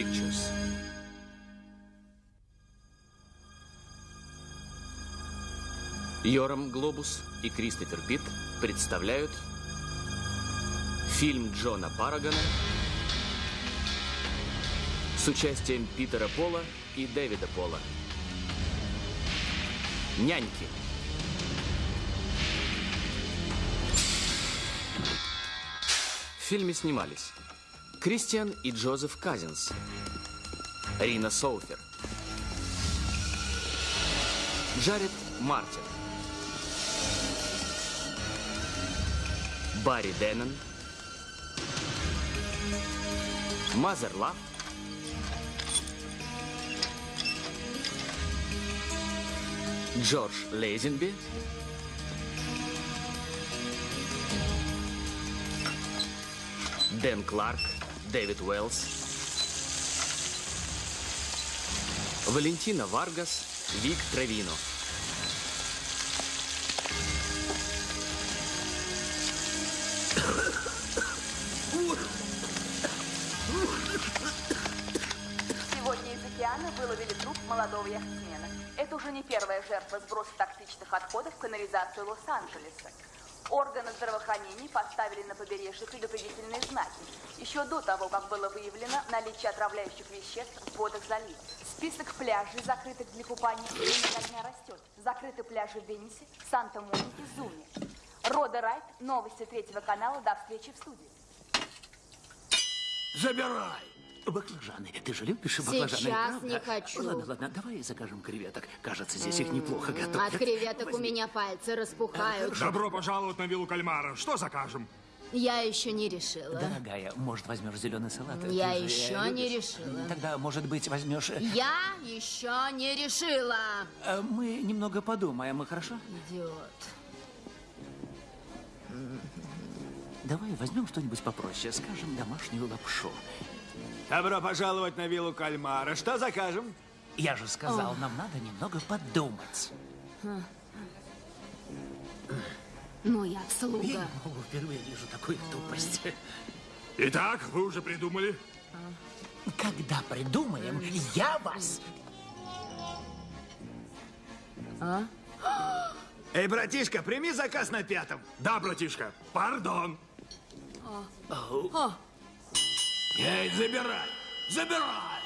Pictures. Йорам Глобус и Кристофер Питт представляют фильм Джона Парагона с участием Питера Пола и Дэвида Пола. Няньки. В фильме снимались Кристиан и Джозеф Казинс, Рина Соуфер, Джаред Мартин, Барри Деннон, Мазер Лав, Джордж Лейзенби, Дэн Кларк, Дэвид Уэллс, Валентина Варгас, Вик Травино. Сегодня из океана выловили труп молодого яхтсмена. Это уже не первая жертва сброса токсичных отходов в канализацию Лос-Анджелеса. Органы здравоохранения поставили на побережье предупредительные знаки. Еще до того, как было выявлено наличие отравляющих веществ в водах залива. Список пляжей, закрытых для купания, ото дня растет. Закрыты пляжи в Венесе, Санта-Монике, Зуме. Рода Райт, новости третьего канала. До встречи в студии. Забирай! Баклажаны. Ты же любишь баклажаны, Сейчас не хочу. Ладно, ладно, давай закажем креветок. Кажется, здесь их неплохо готовят. От креветок у меня пальцы распухают. Добро пожаловать на виллу кальмара. Что закажем? Я еще не решила. Дорогая, может, возьмешь зеленый салат? Я Ты же еще любишь. не решила. Тогда, может быть, возьмешь... э, Я еще не решила. э, Мы немного подумаем, хорошо? Идиот. Давай возьмем что-нибудь попроще, скажем, домашнюю лапшу. Добро пожаловать на виллу кальмара. Что закажем? Я же сказал, нам надо немного подумать. Ну, я Я слуга. не могу, впервые вижу такую тупость. Итак, вы уже придумали? Когда придумаем, я вас... Эй, братишка, прими заказ на пятом. Да, братишка. Пардон. Эй, забирай! Забирай!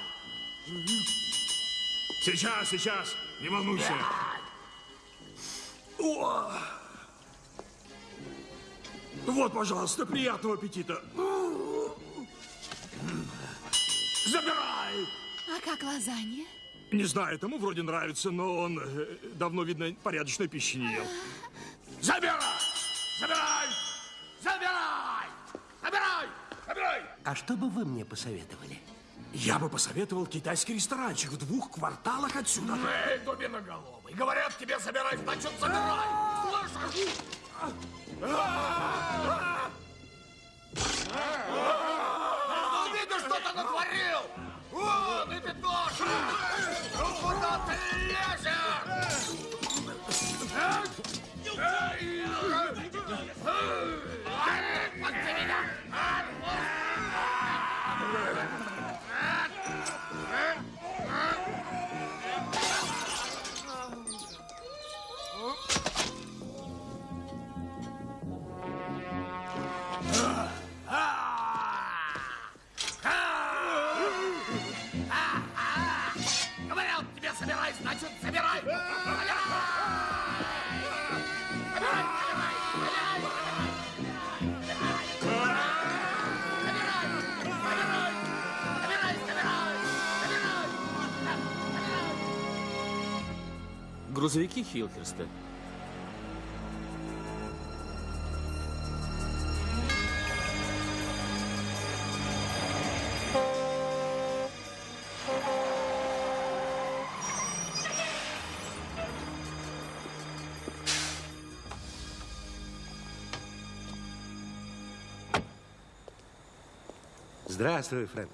Сейчас, сейчас. Не волнуйся. О! Вот, пожалуйста, приятного аппетита. Забирай! А как лазанья? Не знаю, ему вроде нравится, но он э, давно, видно, порядочной пищи не ел. Забирай! Забирай! Забирай! Забирай! Забирай! А что бы вы мне посоветовали? Я бы посоветовал китайский ресторанчик в двух кварталах отсюда. Эй, дубиноголовый, говорят тебе собирай, значит собирай! Слышишь? Ну, видишь, что ты натворил? Вон, и ты тоже! Грузовики Хилхерста. Здравствуй, Фрэнк.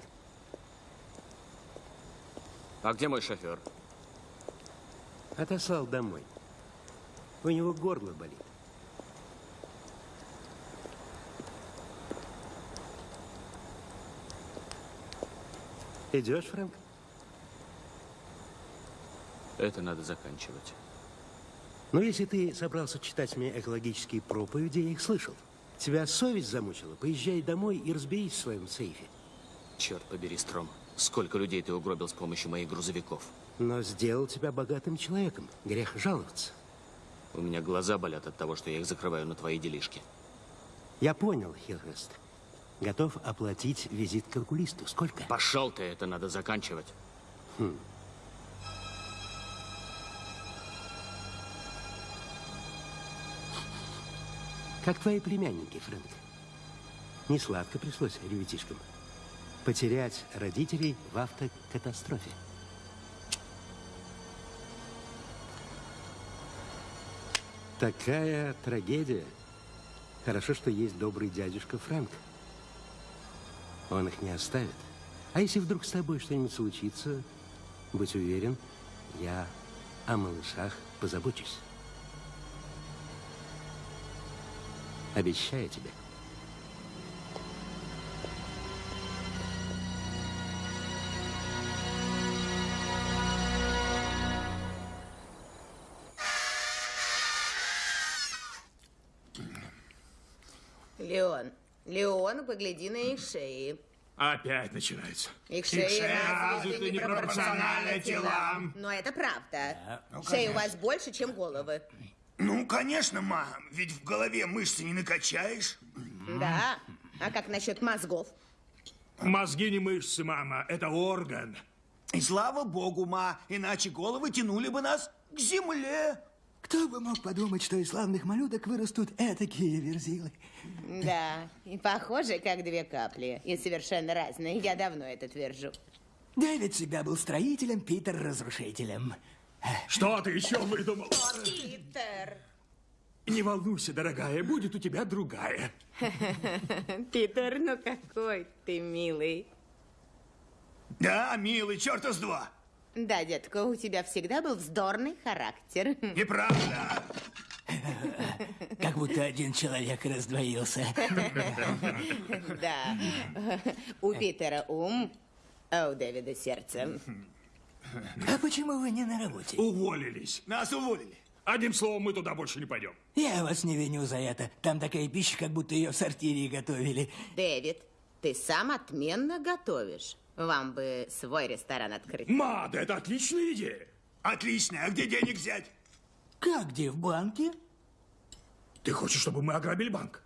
А где мой шофер? Отослал домой. У него горло болит. Идешь, Фрэнк? Это надо заканчивать. Ну, если ты собрался читать мне экологические проповеди, я их слышал. Тебя совесть замучила? Поезжай домой и разберись в своем сейфе. Черт побери, Стром. Сколько людей ты угробил с помощью моих грузовиков? Но сделал тебя богатым человеком. Грех жаловаться. У меня глаза болят от того, что я их закрываю на твои делишки. Я понял, Хилхест. Готов оплатить визит к окулисту. Сколько? Пошел ты, это надо заканчивать. Как твои племянники, Фрэнк. Не сладко пришлось ребятишкам. Потерять родителей в автокатастрофе. Такая трагедия. Хорошо, что есть добрый дядюшка Фрэнк. Он их не оставит. А если вдруг с тобой что-нибудь случится, будь уверен, я о малышах позабочусь. Обещаю тебе. Леон, погляди на их шеи. Опять начинается. Их шеи развиты непропорционально телам. Но это правда. Шеи у вас больше, чем головы. Ну, конечно, мам, ведь в голове мышцы не накачаешь. Да. А как насчет мозгов? Мозги не мышцы, мама, это орган. И слава богу, ма, иначе головы тянули бы нас к земле. Кто бы мог подумать, что из славных малюток вырастут этакие верзилы? Да, и похожи, как две капли. И совершенно разные. Я давно это твержу. Дэвид всегда был строителем, Питер — разрушителем. Что ты еще выдумал? Питер! Не волнуйся, дорогая, будет у тебя другая. Питер, ну какой ты милый. Да, милый, черта с два. Да, детка, у тебя всегда был вздорный характер. Неправда. Как будто один человек раздвоился. Да. У Питера ум, а у Дэвида сердце. А почему вы не на работе? Уволились. Нас уволили. Одним словом, мы туда больше не пойдем. Я вас не виню за это. Там такая пища, как будто ее в сортире готовили. Дэвид, ты сам отменно готовишь. Вам бы свой ресторан открыть. Ма, да это отличная идея. Отлично, а где денег взять? Как где, в банке? Ты хочешь, чтобы мы ограбили банк?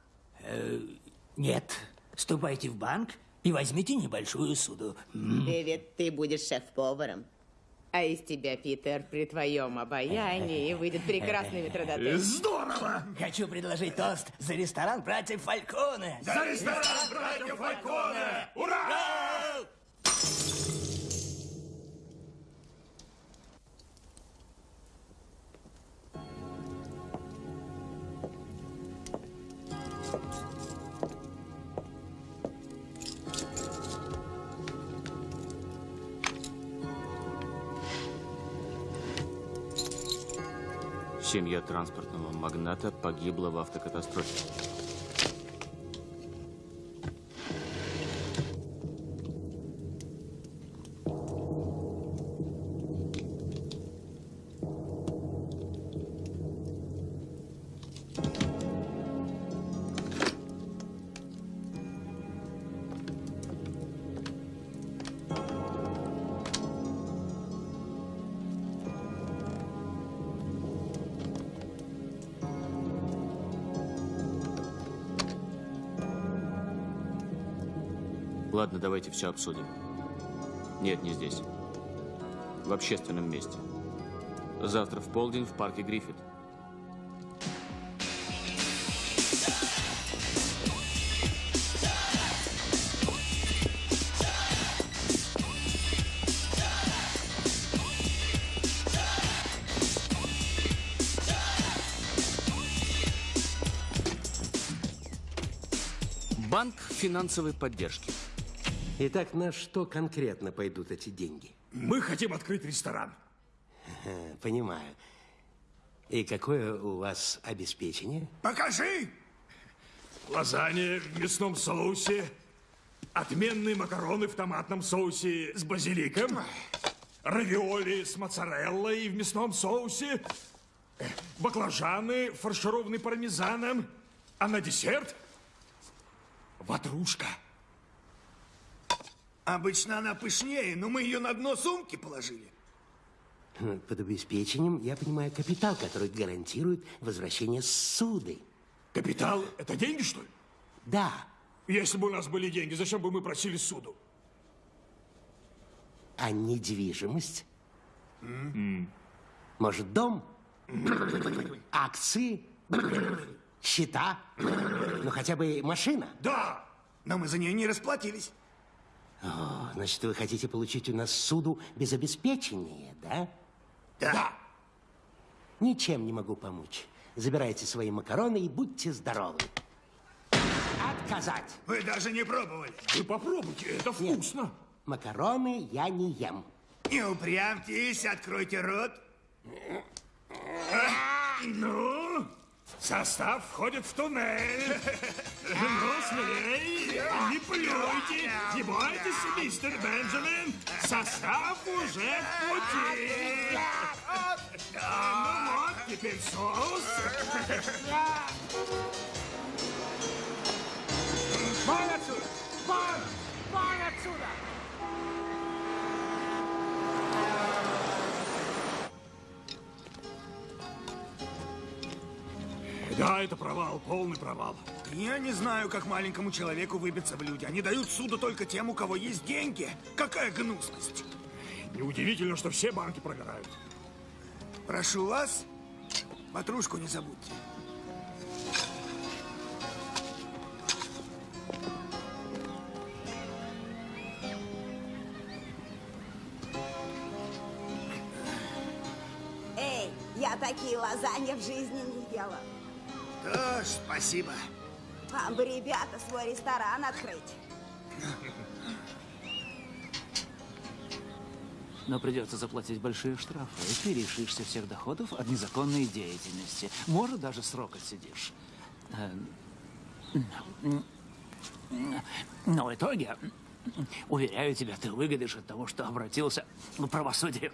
Нет. Ступайте в банк и возьмите небольшую суду. Дэвид, ты будешь шеф-поваром. А из тебя, Питер, при твоем обаянии выйдет прекрасный метродотель. Здорово! Хочу предложить тост за ресторан братьев Фальконе. За ресторан братьев Фальконе! Ура! Семья транспортного магната погибла в автокатастрофе. Давайте все обсудим. Нет, не здесь. В общественном месте. Завтра в полдень в парке Гриффит. Банк финансовой поддержки. Итак, на что конкретно пойдут эти деньги? Мы хотим открыть ресторан. Понимаю. И какое у вас обеспечение? Покажи! Лазанья в мясном соусе, Отменные макароны в томатном соусе с базиликом. Равиоли с моцареллой в мясном соусе. э, Баклажаны, фаршированные пармезаном. А на десерт ватрушка. Обычно она пышнее, но мы ее на дно сумки положили. Под обеспечением я понимаю капитал, который гарантирует возвращение суды. Капитал – это деньги, что ли? Да, Если бы у нас были деньги, зачем бы мы просили суду? а недвижимость? Может, дом? Акции? Счета? Ну, хотя бы машина? Да! Но мы за нее не расплатились. О, значит, вы хотите получить у нас суду без обеспечения, да? Да. Ничем не могу помочь. Забирайте свои макароны и будьте здоровы. Отказать. Вы даже не пробовали. Вы попробуйте, это вкусно. Макароны я не ем. Не упрямьтесь, откройте рот. Ну, состав входит в туннель. Ну, смелей, не плюйте, не бойтесь, мистер Бенджамин. Состав уже в пути. Ну вот, теперь соус. Вон отсюда! Вон! Вон отсюда! Да, это провал, полный провал. Я не знаю, как маленькому человеку выбиться в люди. Они дают суду только тем, у кого есть деньги. Какая гнусность. Неудивительно, что все банки прогорают. Прошу вас, ватрушку не забудьте. Эй, я такие лазанья в жизни не ела. Да, спасибо. Вам бы, ребята, свой ресторан открыть. Но придется заплатить большие штрафы, и ты лишишься всех доходов от незаконной деятельности. Может, даже срок отсидишь. Э, Но в итоге, уверяю тебя, ты выгодишь от того, что обратился к правосудию.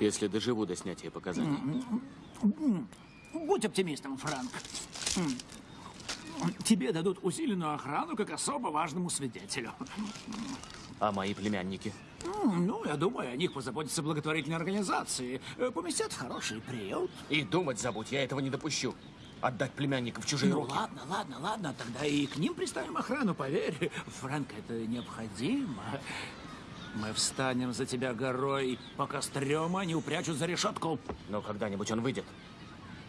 Если доживу до снятия показаний. Будь оптимистом, Франк. Тебе дадут усиленную охрану как особо важному свидетелю. А мои племянники? Ну, я думаю, о них позаботятся благотворительные организации. Э, Поместят в хороший приют. И думать забудь, я этого не допущу. Отдать племянников в чужие Ну, руки. ладно, ладно, ладно, тогда и к ним приставим охрану, поверь. Фрэнк, это необходимо. Мы встанем за тебя горой, пока стрёма не упрячут за решетку. Но когда-нибудь он выйдет.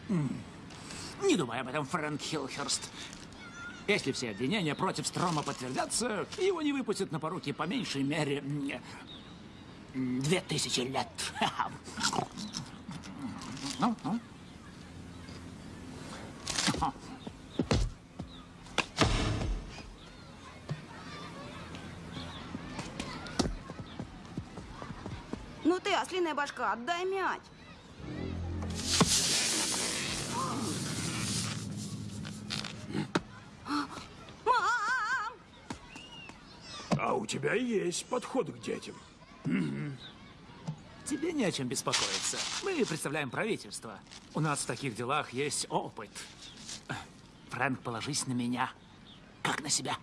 Не думай об этом, Фрэнк Хилхерст. Если все обвинения против Строма подтвердятся, его не выпустят на поруки по меньшей мере две тысячи лет. Ну, ну. Ну ты, ослиная башка, отдай мяч. У тебя есть подход к детям. Тебе не о чем беспокоиться. Мы представляем правительство. У нас в таких делах есть опыт. Фрэнк, положись на меня, как на себя.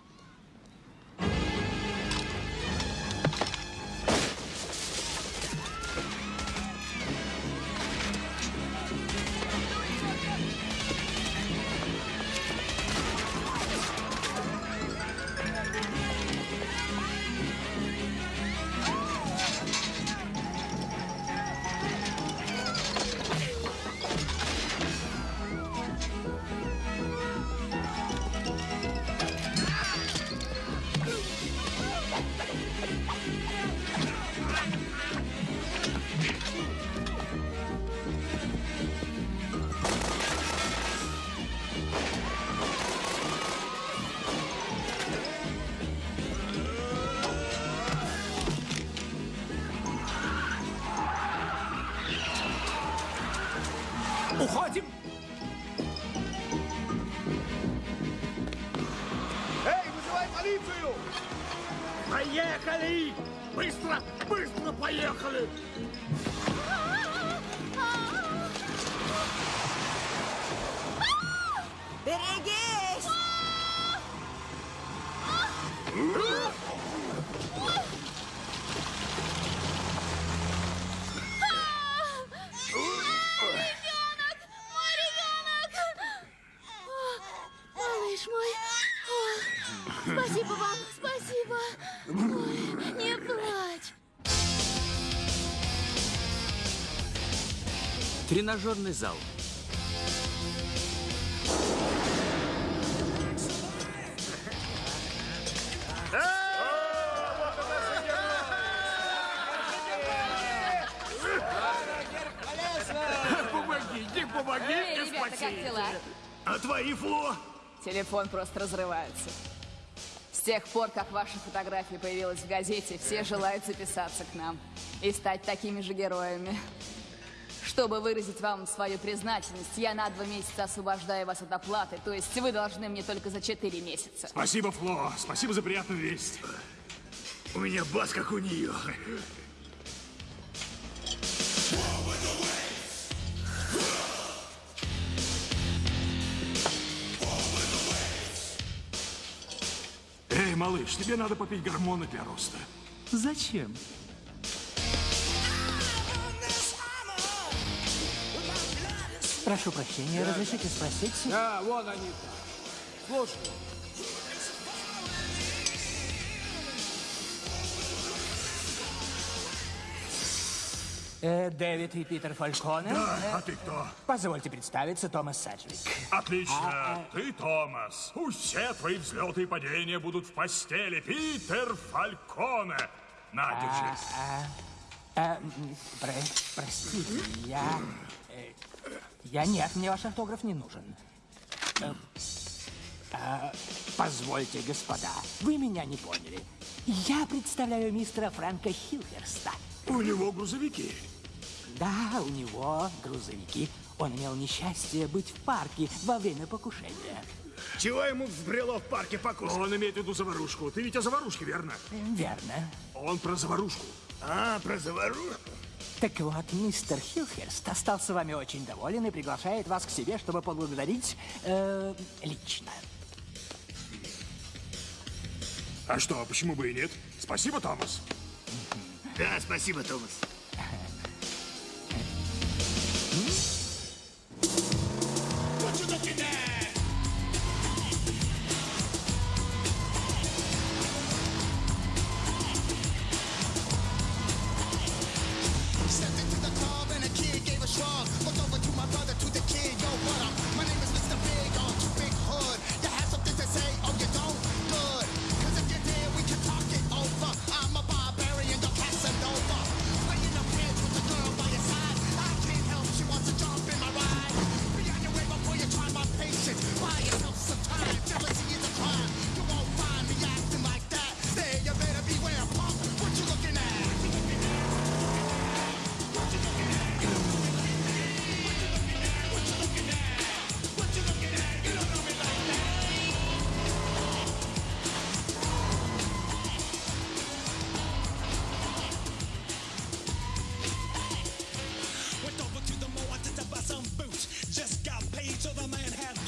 Тренажерный зал. Помогите, помогите, Эй, ребята, как спасите! дела? А твои, Фло? Телефон просто разрывается. С тех пор, как ваша фотография появилась в газете, все желают записаться к нам и стать такими же героями. Чтобы выразить вам свою признательность, я на два месяца освобождаю вас от оплаты, то есть вы должны мне только за четыре месяца. Спасибо, Фло. Спасибо за приятную весть. У меня бас, как у нее. Эй, малыш, тебе надо попить гормоны для роста. Зачем? Прошу прощения, разрешите спросить? Да, вон они. Слушай, Э, Дэвид и Питер Фальконе. Да, Э, а ты кто? Позвольте представиться, Томас Саджвик. Отлично. Ты Томас. Все твои взлеты и падения будут в постели. Питер Фальконе. На, держи. А, а, м, про- простите, я... э, я нет, мне ваш автограф не нужен. Э, а, позвольте, господа, вы меня не поняли. Я представляю мистера Фрэнка Хилхерста. У него грузовики. Да, у него грузовики. Он имел несчастье быть в парке во время покушения. Чего ему взбрело в парке покушать? Он имеет в виду заварушку. Ты ведь о заварушке, верно? Верно. Он про заварушку. А, про заварушку? Так вот, мистер Хилхерст остался вами очень доволен и приглашает вас к себе, чтобы поблагодарить э, лично. А что, почему бы и нет? Спасибо, Томас. Да, спасибо, Томас.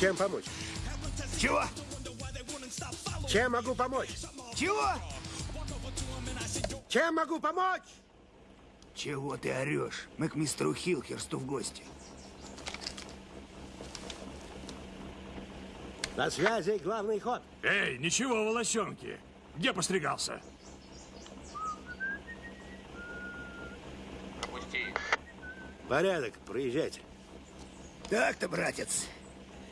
Чем помочь? Чего? Чем могу помочь? Чего? Чем могу помочь? Чего ты орешь? Мы к мистеру Хилхерсту в гости. На связи главный ход. Эй, ничего, волосенки. Где постригался? Порядок, проезжайте. Так-то, братец.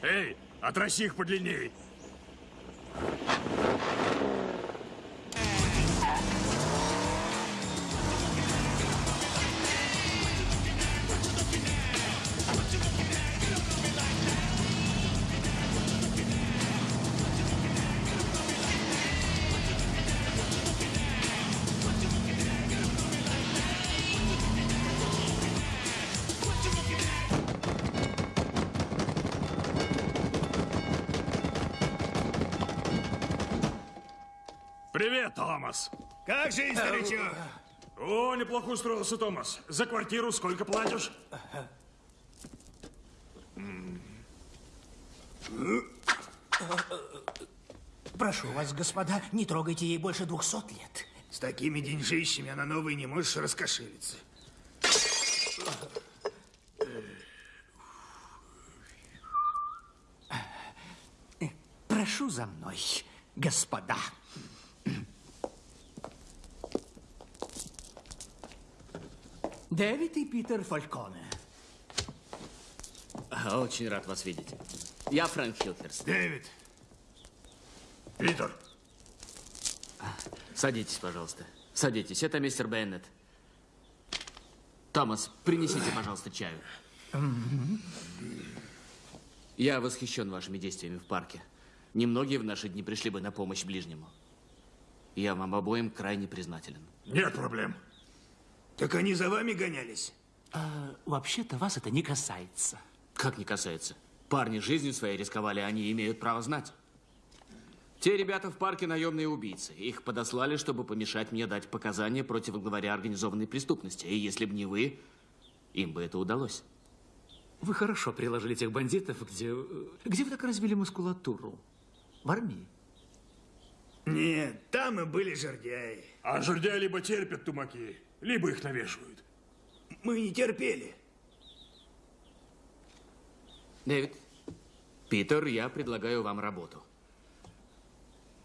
Эй, отроси их подлинней. Томас. Как жизнь, старичок? О, неплохо устроился, Томас. За квартиру сколько платишь? Прошу вас, господа, не трогайте ей больше двухсот лет. С такими деньжищами она новой не можешь раскошелиться. Прошу за мной, господа. Дэвид и Питер Фальконе. А, Очень рад вас видеть. Я Фрэнк Хилхерст. Дэвид. Питер. Садитесь, пожалуйста. Садитесь. Это мистер Беннет. Томас, принесите, пожалуйста, чаю. Я восхищен вашими действиями в парке. Немногие в наши дни пришли бы на помощь ближнему. Я вам обоим крайне признателен. Нет проблем. Так они за вами гонялись? А, Вообще-то вас это не касается. Как не касается? Парни жизнью своей рисковали, они имеют право знать. Те ребята в парке наемные убийцы. Их подослали, чтобы помешать мне дать показания против главаря организованной преступности. И если бы не вы, им бы это удалось. Вы хорошо приложили тех бандитов, где... Где вы так развили мускулатуру? В армии? Нет, там и были жердяи. А жердяи либо терпят тумаки, либо их навешивают. Мы не терпели. Дэвид, Питер, я предлагаю вам работу.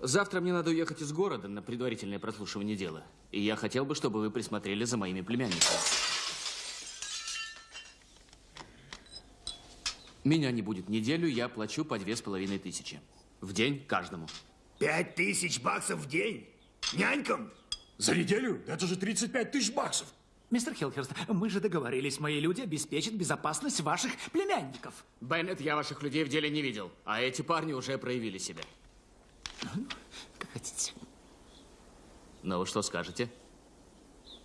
Завтра мне надо уехать из города на предварительное прослушивание дела. И я хотел бы, чтобы вы присмотрели за моими племянниками. Меня не будет неделю, я плачу по две с половиной тысячи. В день каждому. Пять тысяч баксов в день? Нянькам? За неделю? Это же 35 тысяч баксов. Мистер Хилхерст, мы же договорились, мои люди обеспечат безопасность ваших племянников. Беннет, я ваших людей в деле не видел, а эти парни уже проявили себя. Как хотите. Ну, вы что скажете?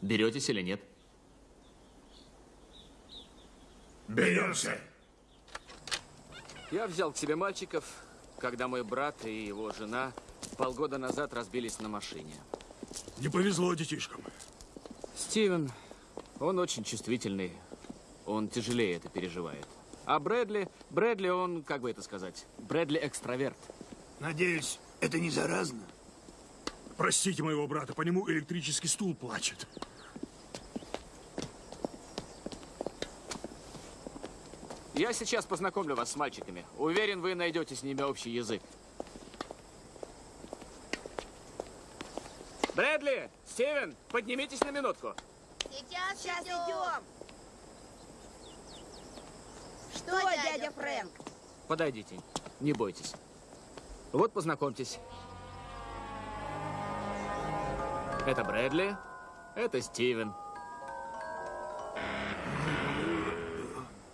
Беретесь или нет? Беремся. Я взял к себе мальчиков, когда мой брат и его жена полгода назад разбились на машине. Не повезло детишкам. Стивен, он очень чувствительный. Он тяжелее это переживает. А Брэдли, Брэдли, он, как бы это сказать, Брэдли экстраверт. Надеюсь, это не заразно? Простите моего брата, по нему электрический стул плачет. Я сейчас познакомлю вас с мальчиками. Уверен, вы найдете с ними общий язык. Брэдли, Стивен, поднимитесь на минутку. Сейчас, Сейчас идем. идем. Что, дядя Фрэнк? Подойдите, не бойтесь. Вот познакомьтесь. Это Брэдли, это Стивен.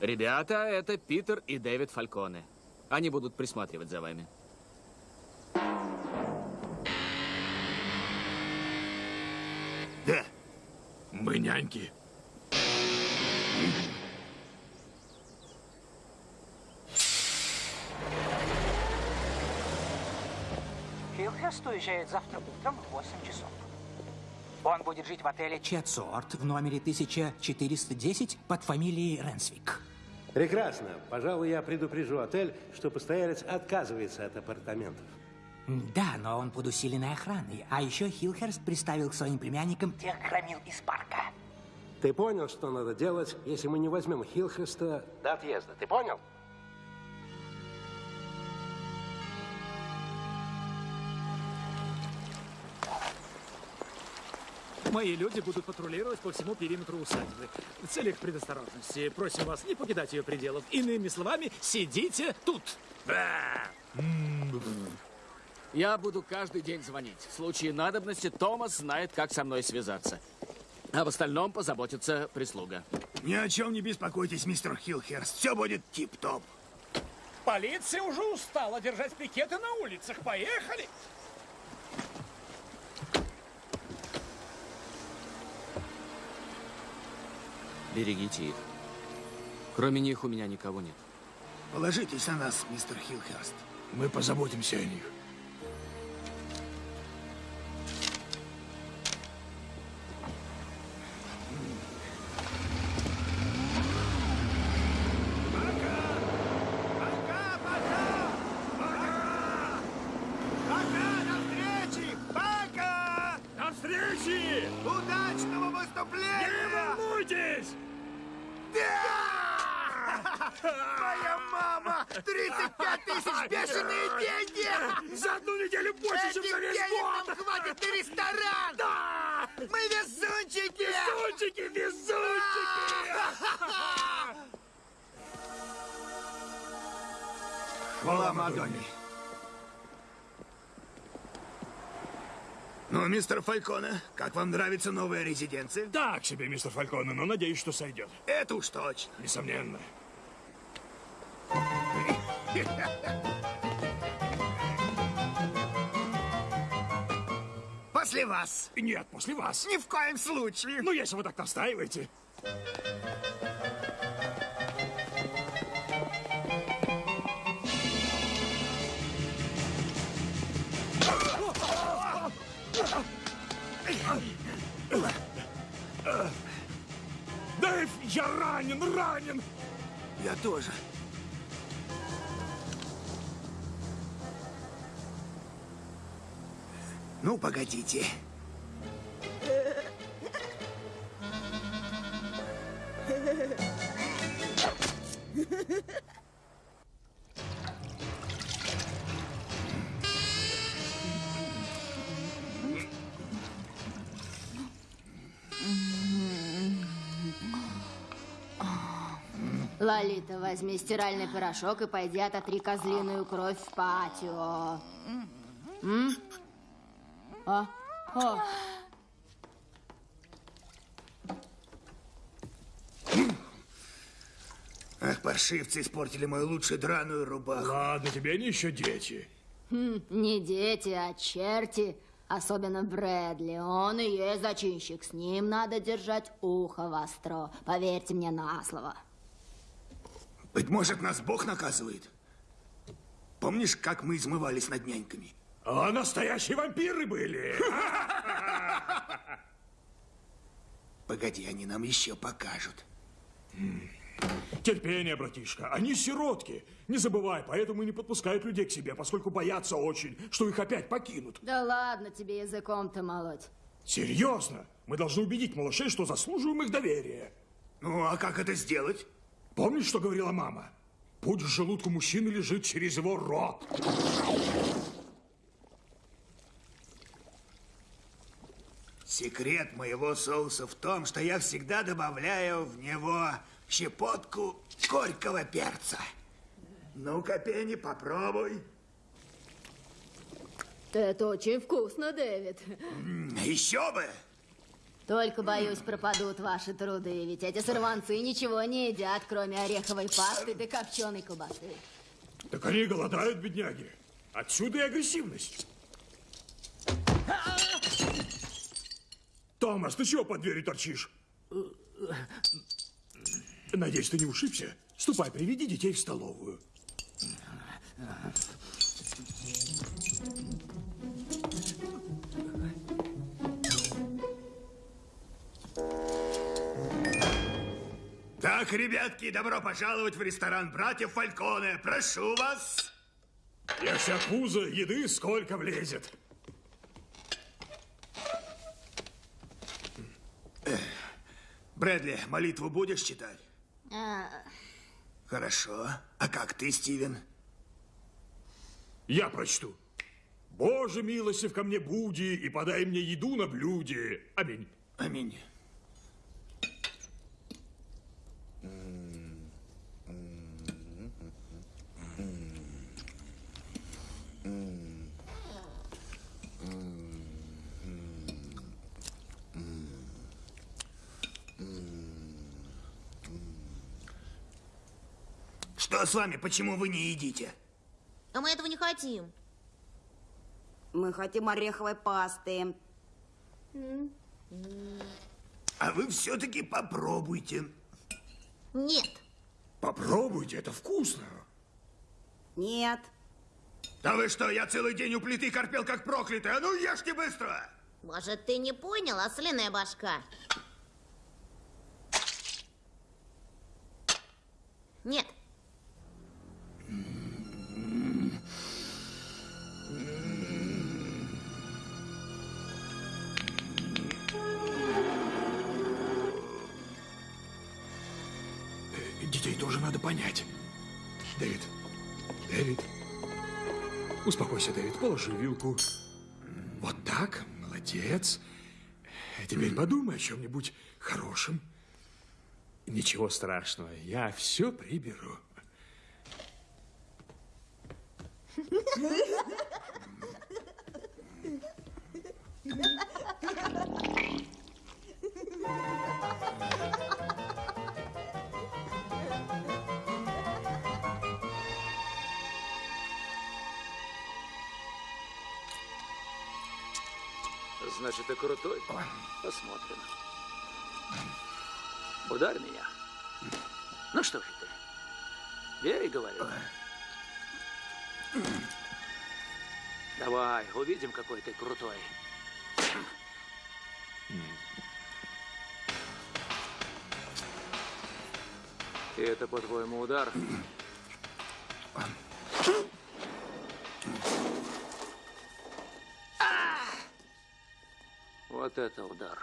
Ребята, это Питер и Дэвид Фальконе. Они будут присматривать за вами. Мы няньки. Хилхест уезжает завтра утром в 8 часов. Он будет жить в отеле Четсорт в номере 1410 под фамилией Ренсвик. Прекрасно. Пожалуй, я предупрежу отель, что постоялец отказывается от апартаментов. Да, но он под усиленной охраной. А еще Хилхерст приставил к своим племянникам тех громил из парка. Ты понял, что надо делать, если мы не возьмем Хилхеста до отъезда? Ты понял? Мои люди будут патрулировать по всему периметру усадьбы. В целях предосторожности просим вас не покидать ее пределов. Иными словами, сидите тут. Я буду каждый день звонить. В случае надобности Томас знает, как со мной связаться. Об остальном позаботится прислуга. Ни о чем не беспокойтесь, мистер Хилхерст. Все будет тип-топ. Полиция уже устала держать пикеты на улицах. Поехали! Берегите их. Кроме них у меня никого нет. Положитесь на нас, мистер Хилхерст. Мы позаботимся о них. Мистер Фальконе, как вам нравится новая резиденция? Так себе, мистер Фальконе, но надеюсь, что сойдет. Это уж точно. Несомненно. После вас. Нет, после вас. Ни в коем случае. Ну, если вы так настаиваете. Я ранен, ранен! Я тоже. Ну, погодите. Лолита, возьми стиральный порошок и пойди ототри козлиную кровь в патио. М? А? О. Ах, паршивцы испортили мою лучшую драную рубаху. Ладно, тебе они еще дети. Хм, не дети, а черти. Особенно Брэдли. Он и есть зачинщик. С ним надо держать ухо востро. Поверьте мне на слово. Быть может, нас Бог наказывает? Помнишь, как мы измывались над няньками? А настоящие вампиры были. Погоди, они нам еще покажут. Терпение, братишка. Они сиротки. Не забывай, поэтому и не подпускают людей к себе, поскольку боятся очень, что их опять покинут. Да ладно тебе языком-то молоть. Серьезно? Мы должны убедить малышей, что заслуживаем их доверия. Ну, а как это сделать? Помнишь, что говорила мама? Путь к желудку мужчины лежит через его рот. Секрет моего соуса в том, что я всегда добавляю в него щепотку горького перца. Ну-ка, Пенни, попробуй. Это очень вкусно, Дэвид. Еще бы! Только, боюсь, пропадут ваши труды, ведь эти сорванцы ничего не едят, кроме ореховой пасты да копченой колбасы. Так они голодают, бедняги. Отсюда и агрессивность. Томас, ты чего под дверью торчишь? Надеюсь, ты не ушибся? Ступай, приведи детей в столовую. Так, ребятки, добро пожаловать в ресторан братьев Фальконе. Прошу вас. Если от пуза еды сколько влезет. Брэдли, молитву будешь читать? А, Хорошо. А как ты, Стивен? Я прочту. Боже, милостив ко мне буди и подай мне еду на блюде. Аминь. Аминь. Что с вами? Почему вы не едите? А мы этого не хотим. Мы хотим ореховой пасты. А вы все-таки попробуйте. Нет. Попробуйте, это вкусно. Нет. Да вы что, я целый день у плиты корпел как проклятый. А ну ешьте быстро! Может, ты не понял, ослиная башка? Нет. Надо понять. Дэвид, Дэвид, успокойся, Дэвид, положи вилку. Вот так, молодец. А теперь подумай о чем-нибудь хорошем. Ничего страшного, я все приберу. Значит, ты крутой? Посмотрим. Ударь меня. Ну что же ты? Бей, говорю. Давай, увидим, какой ты крутой. И это, по-твоему, удар? Вот это удар.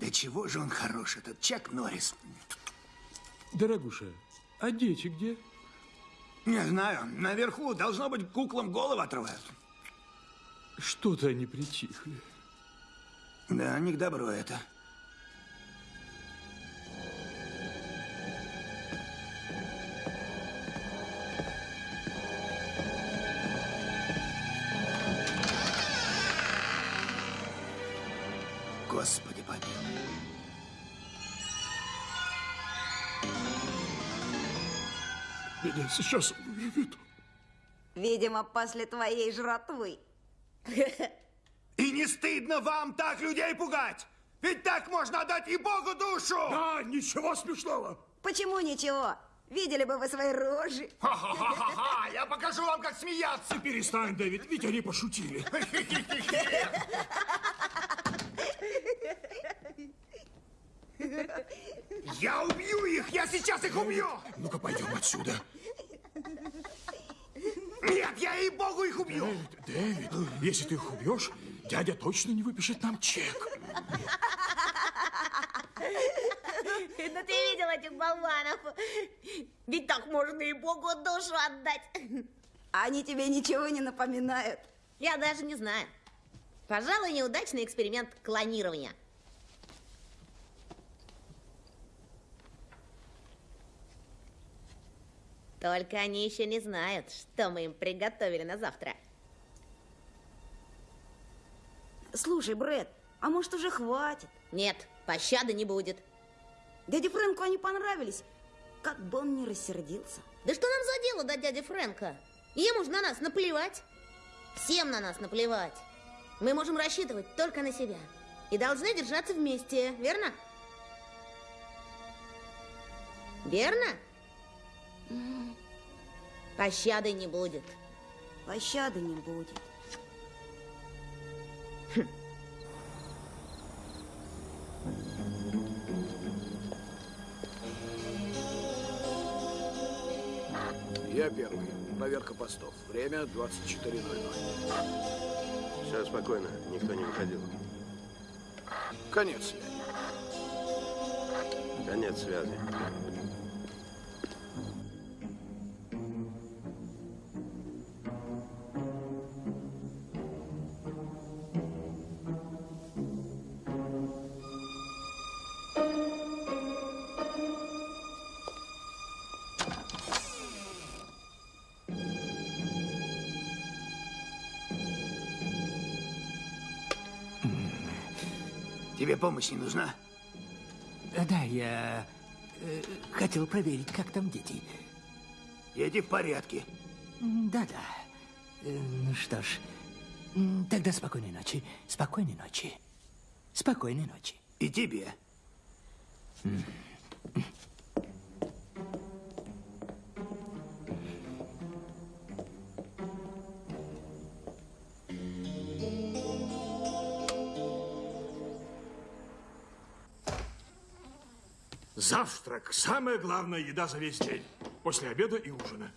Да чего же он хорош, этот Чак Норрис? Дорогуша, а дети где? Не знаю, наверху, должно быть, куклам голову отрывают. Что-то они притихли. Да, не к добру это. Господи помилуй. Меня сейчас вырвет. Видимо, после твоей жратвы. И не стыдно вам так людей пугать? Ведь так можно отдать и Богу душу! Да, ничего смешного. Почему ничего? Видели бы вы свои рожи. Ха-ха-ха-ха! Я покажу вам, как смеяться! Перестань, Дэвид, ведь они пошутили. Я убью их! Я сейчас их убью! Ну-ка, пойдем отсюда. Нет, я и Богу их убью! Дэвид, Дэвид, если ты их убьешь, дядя точно не выпишет нам чек. Ну ты видел этих болванов? Ведь так можно и Богу душу отдать. Они тебе ничего не напоминают. Я даже не знаю. Пожалуй, неудачный эксперимент клонирования. Только они еще не знают, что мы им приготовили на завтра. Слушай, Брэд, а может уже хватит? Нет, пощады не будет. Дяде Фрэнку они понравились. Как бы он ни рассердился. Да что нам за дело до дяди Фрэнка? Ему же на нас наплевать. Всем на нас наплевать. Мы можем рассчитывать только на себя. И должны держаться вместе, верно? Верно? Пощады не будет. Пощады не будет. Я первый. Проверка постов. Время 24.00. Все спокойно, никто не выходил. Конец связи. Конец связи. Помощь не нужна? Да, я э, хотел проверить, как там дети. Дети в порядке. Да-да. Э, Ну что ж, тогда спокойной ночи. Спокойной ночи. Спокойной ночи. И тебе. Завтрак – самая главная еда за весь день. После обеда и ужина.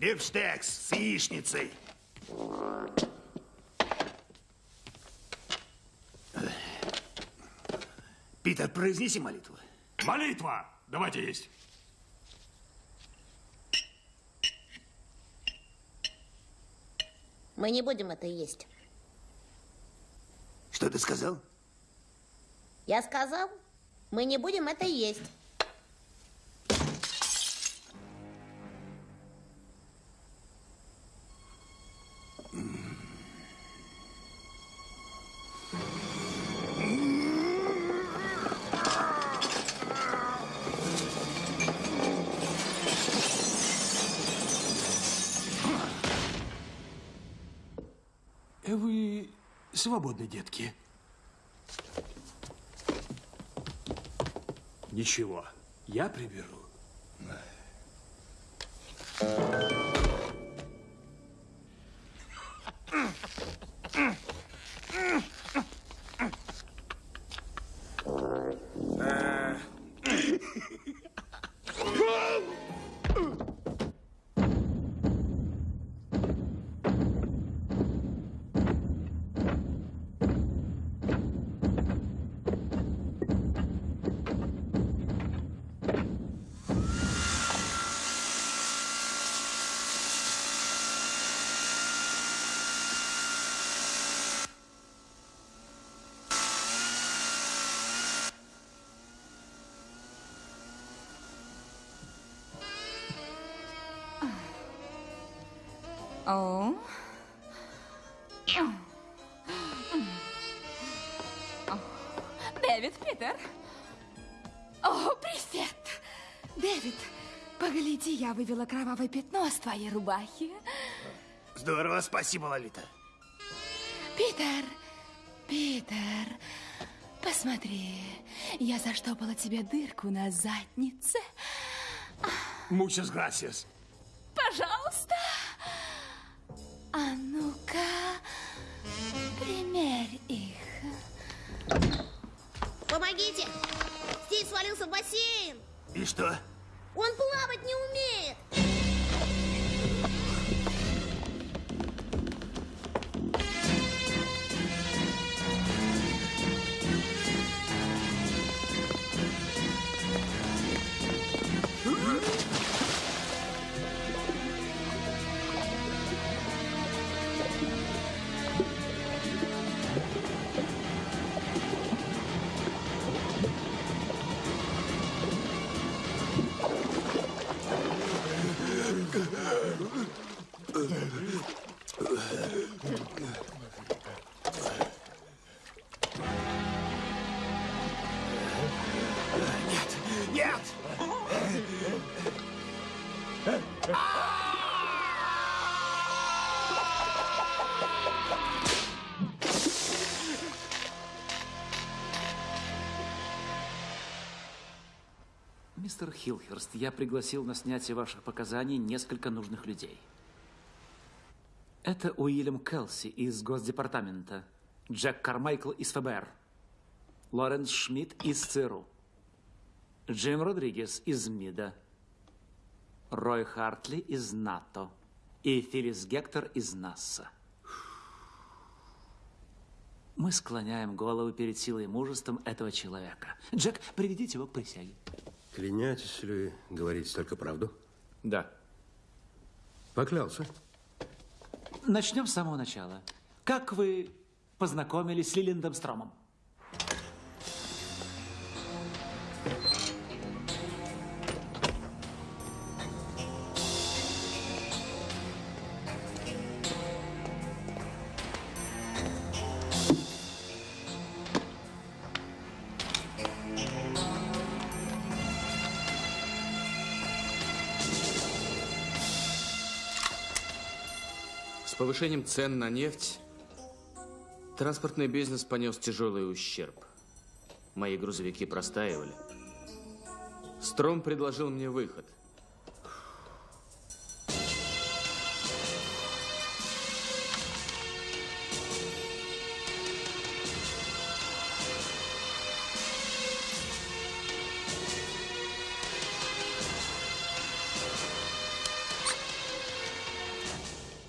Бифштекс с яичницей. Питер, произнеси молитву. Молитва! Давайте есть. Мы не будем это есть. Что ты сказал? Я сказал, мы не будем это есть. Э, Вы свободны, детки. Ничего, я приберу. О. вывела кровавое пятно с твоей рубахи. Здорово, спасибо, Лолита. Питер, Питер, посмотри, я заштопала тебе дырку на заднице. Muchas gracias. Пожалуйста. А ну-ка, примерь их. Помогите! Стив свалился в бассейн! И что? Он плавать не умеет! Хилхерст, я пригласил на снятие ваших показаний несколько нужных людей. Это Уильям Келси из Госдепартамента, Джек Кармайкл из ФБР, Лоренс Шмидт из ЦРУ, Джим Родригес из МИДа, Рой Хартли из НАТО и Филлис Гектор из НАСА. Мы склоняем голову перед силой и мужеством этого человека. Джек, приведите его к присяге. Клянетесь ли говорить только правду? Да. Поклялся. Начнем с самого начала. Как вы познакомились с Лилиндом Стромом? Повышением цен на нефть транспортный бизнес понес тяжелый ущерб. Мои грузовики простаивали. Стром предложил мне выход.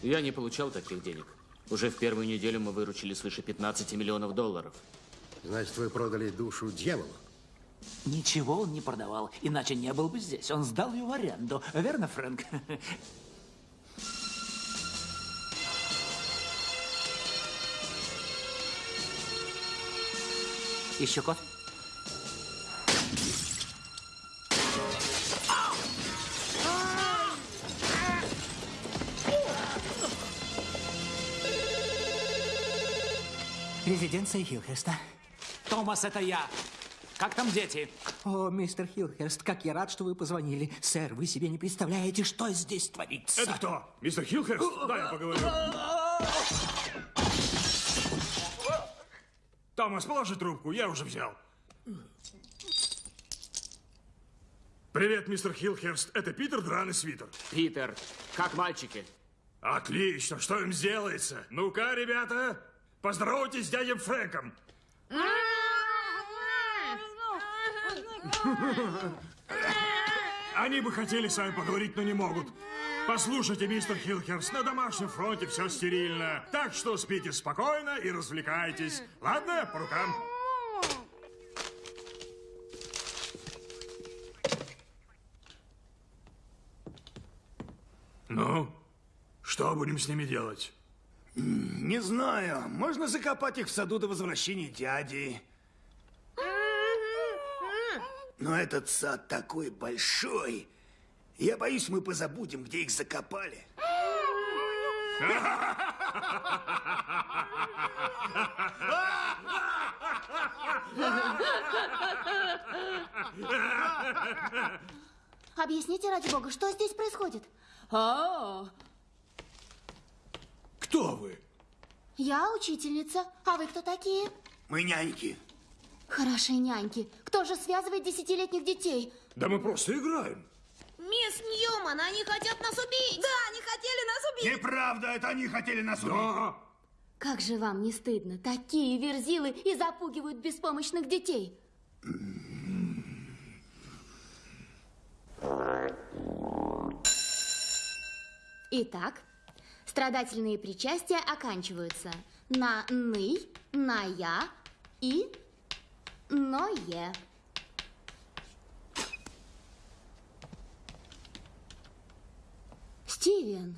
Я не получал таких денег. Уже в первую неделю мы выручили свыше 15 миллионов долларов. Значит, вы продали душу дьяволу? Ничего он не продавал, иначе не был бы здесь. Он сдал ее в аренду. Верно, Фрэнк? Еще кофе? Резиденция Хилхерста. Томас, это я. Как там дети? О, мистер Хилхерст, как я рад, что вы позвонили. Сэр, вы себе не представляете, что здесь творится. Это кто? Мистер Хилхерст? Да, я поговорю. Томас, положи трубку, я уже взял. Привет, мистер Хилхерст. Это Питер Дран и Свитер. Питер, как мальчики? Отлично, что им сделается? Ну-ка, ребята, поздоровайтесь с дядей Фрэнком. Они бы хотели с вами поговорить, но не могут. Послушайте, мистер Хилхерс, на домашнем фронте все стерильно. Так что спите спокойно и развлекайтесь. Ладно, по рукам. Ну, что будем с ними делать? Не знаю. Можно закопать их в саду до возвращения дяди. Но этот сад такой большой. Я боюсь, мы позабудем, где их закопали. Объясните, ради бога, что здесь происходит? О, Кто вы? Я учительница. А вы кто такие? Мы няньки. Хорошие няньки. Кто же связывает десятилетних детей? Да мы просто играем. Мисс Ньюман, они хотят нас убить! Да, они хотели нас убить! Неправда, это они хотели нас убить. Да. Как же вам не стыдно? Такие верзилы и запугивают беспомощных детей. Итак, страдательные причастия оканчиваются на «ны», на «я» и «ное». Стивен,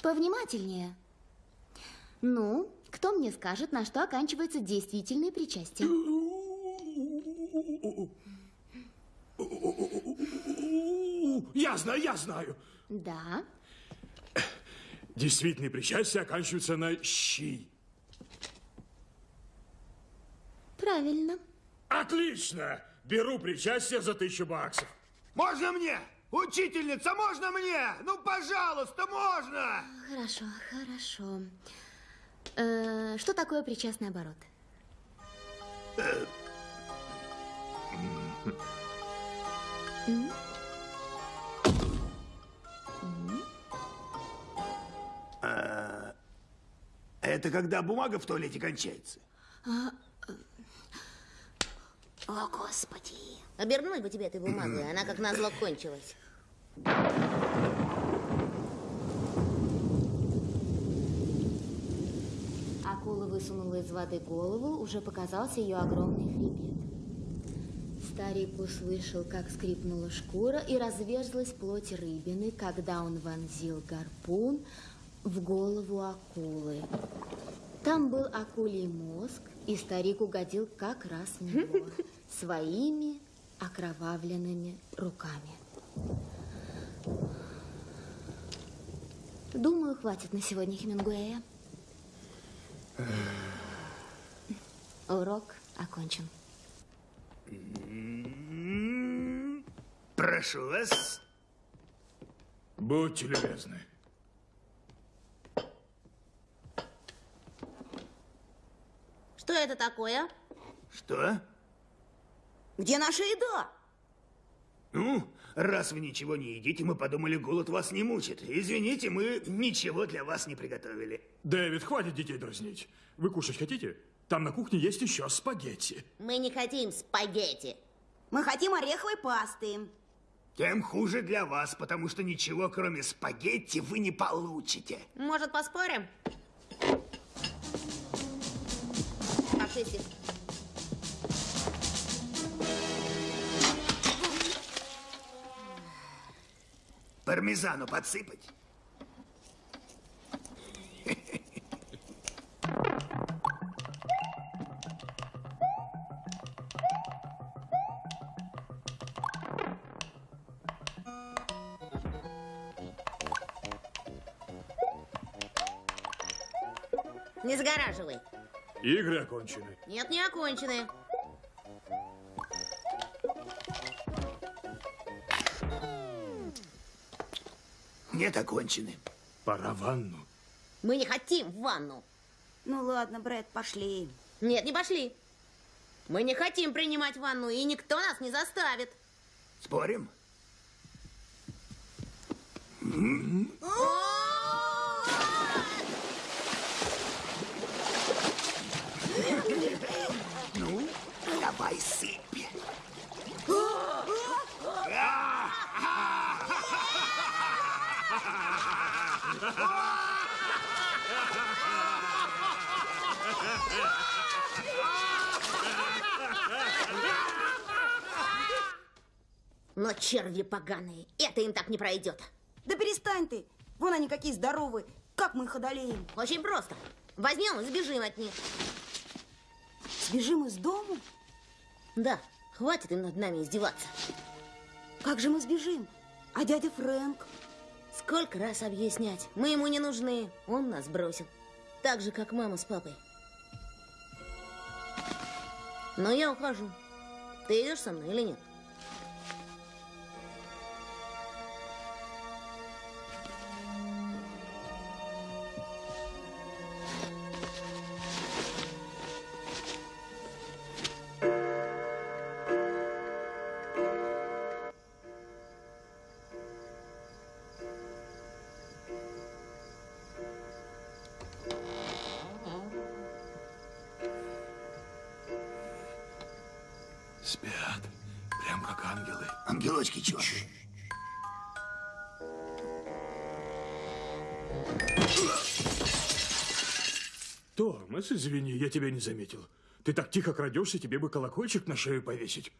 повнимательнее. Ну, кто мне скажет, на что оканчиваются действительные причастия? Я знаю, я знаю. Да, Действительные причастия оканчиваются на «щи». правильно. Отлично! Беру причастие за тысячу баксов. Можно мне? Учительница, можно мне? Ну, пожалуйста, можно! Хорошо, хорошо. Э, что такое причастный оборот? М? Это когда бумага в туалете кончается. О, Господи! Обернуть бы тебе этой бумагой, она как назло кончилась. Акула высунула из воды голову, уже показался ее огромный хребет. Старик услышал, как скрипнула шкура и разверзлась плоть рыбины, когда он вонзил гарпун в голову акулы. Там был акулий мозг, и старик угодил как раз в него своими окровавленными руками. Думаю, хватит на сегодня Хемингуэя. Урок окончен. Прошу вас. Будьте любезны. Что это такое? Что? Где наша еда? Ну, раз вы ничего не едите, мы подумали, голод вас не мучит. Извините, мы ничего для вас не приготовили. Дэвид, хватит детей дразнить. Вы кушать хотите? Там на кухне есть еще спагетти. Мы не хотим спагетти. Мы хотим ореховой пасты. Тем хуже для вас, потому что ничего, кроме спагетти, вы не получите. Может, поспорим? Сиси. Пармезану подсыпать? Игры окончены. Нет, не окончены. Нет, окончены. Пора в ванну. Мы не хотим в ванну. Ну ладно, Брэд, пошли. Нет, не пошли. Мы не хотим принимать ванну, и никто нас не заставит. Спорим? Ну, давай сыпь. Но черви поганые, это им так не пройдет. Да перестань ты. Вон они какие здоровые. Как мы их одолеем? Очень просто. Возьмем и сбежим от них. Сбежим из дому? Да, хватит им над нами издеваться. Как же мы сбежим? А дядя Фрэнк? Сколько раз объяснять? Мы ему не нужны. Он нас бросил. Так же, как мама с папой. Но я ухожу. Ты идешь со мной или нет? Извини, я тебя не заметил. Ты так тихо крадешься, тебе бы колокольчик на шею повесить.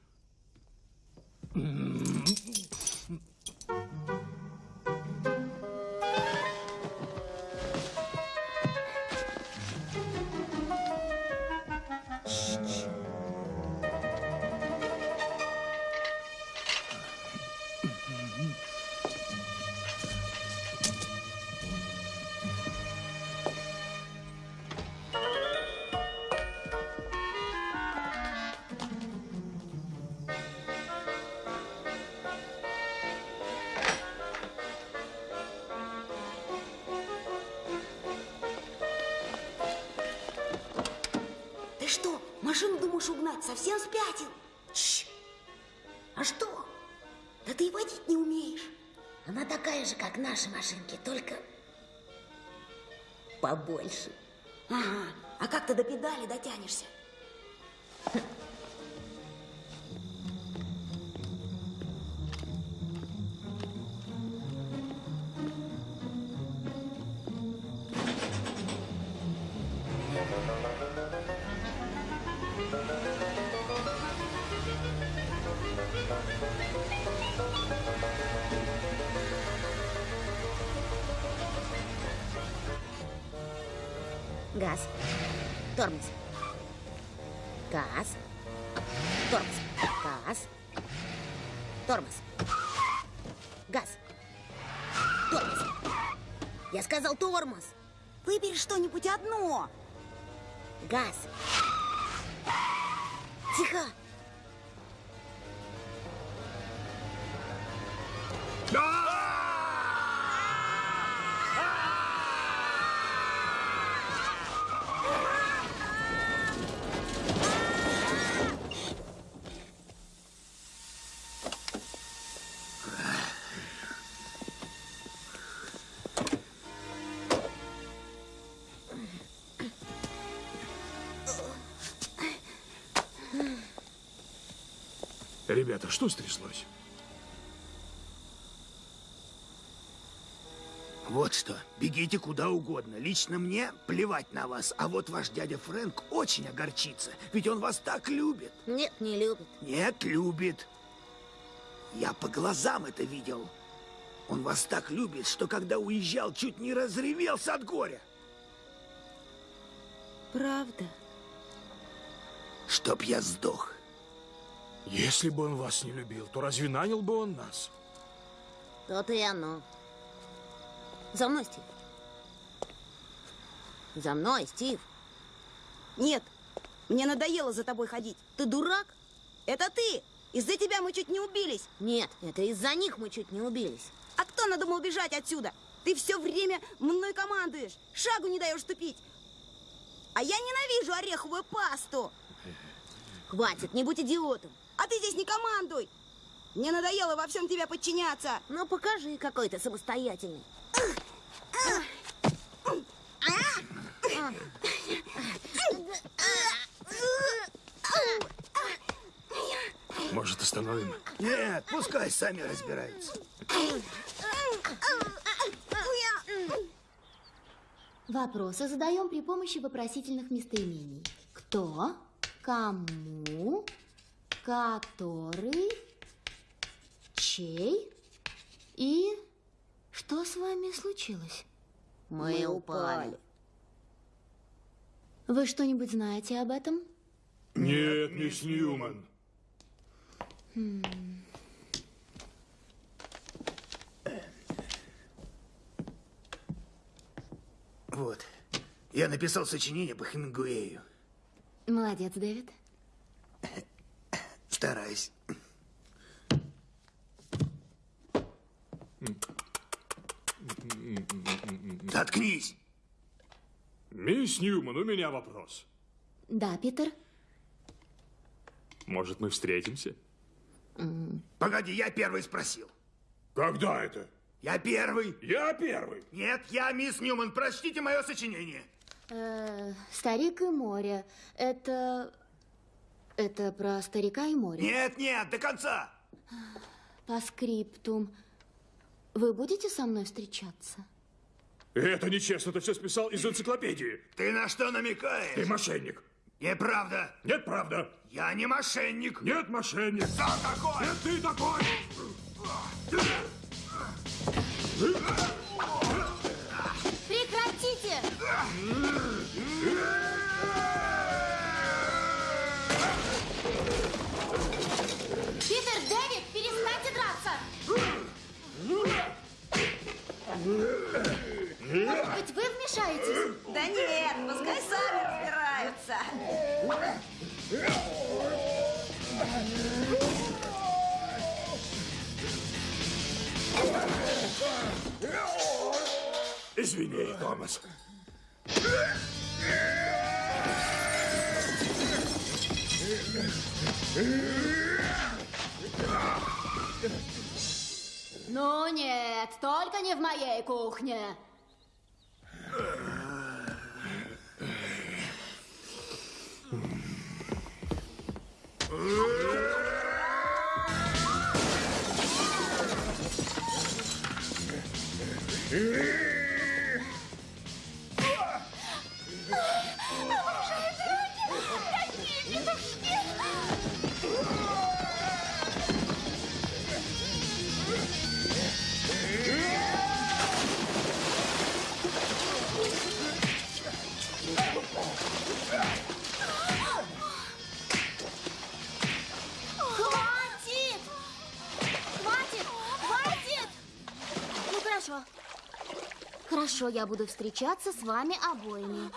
Совсем спятил? Чш. А что? Да ты и водить не умеешь. Она такая же, как наши машинки, только побольше. Ага. А как ты до педали дотянешься? Ребята, что стряслось? Вот что, бегите куда угодно. Лично мне плевать на вас. А вот ваш дядя Фрэнк очень огорчится. Ведь он вас так любит. Нет, не любит. Нет, любит. Я по глазам это видел. Он вас так любит, что когда уезжал, чуть не разревелся от горя. Правда? Чтоб я сдох. Если бы он вас не любил, то разве нанял бы он нас? То-то и оно. За мной, Стив. За мной, Стив. Нет, мне надоело за тобой ходить. Ты дурак? Это ты! Из-за тебя мы чуть не убились. Нет, это из-за них мы чуть не убились. А кто надумал бежать отсюда? Ты все время мной командуешь, шагу не даешь ступить. А я ненавижу ореховую пасту. Хватит, не будь идиотом. А ты здесь не командуй. Мне надоело во всем тебя подчиняться. Ну, покажи, какой ты самостоятельный. Может, остановим? Нет, пускай сами разбираются. Вопросы задаем при помощи вопросительных местоимений. Кто, кому, который, чей и что с вами случилось? Мы упали. Вы что-нибудь знаете об этом? Нет, мисс Ньюман. Хм. Вот. Я написал сочинение по Хемингуэю. Молодец, Дэвид. Стараюсь. Заткнись! Мисс Ньюман, у меня вопрос. Да, Питер? Может, мы встретимся? Погоди, я первый спросил. Когда это? Я первый. Я первый. Нет, я мисс Ньюман. Прочтите мое сочинение. Э, старик и море. Это... Это про старика и море. Нет, нет, до конца. По скриптум. Вы будете со мной встречаться? Это нечестно, ты все списал из энциклопедии. Ты на что намекаешь? Ты мошенник. Неправда. Нет, правда. Я не мошенник. Нет, мошенник. Кто такой? Нет, ты такой. Может быть, вы вмешаетесь? Да нет, пускай сами разбираются. Извини, Томас. Ну нет, только не в моей кухне. Обожаю Хорошо, я буду встречаться с вами обоими.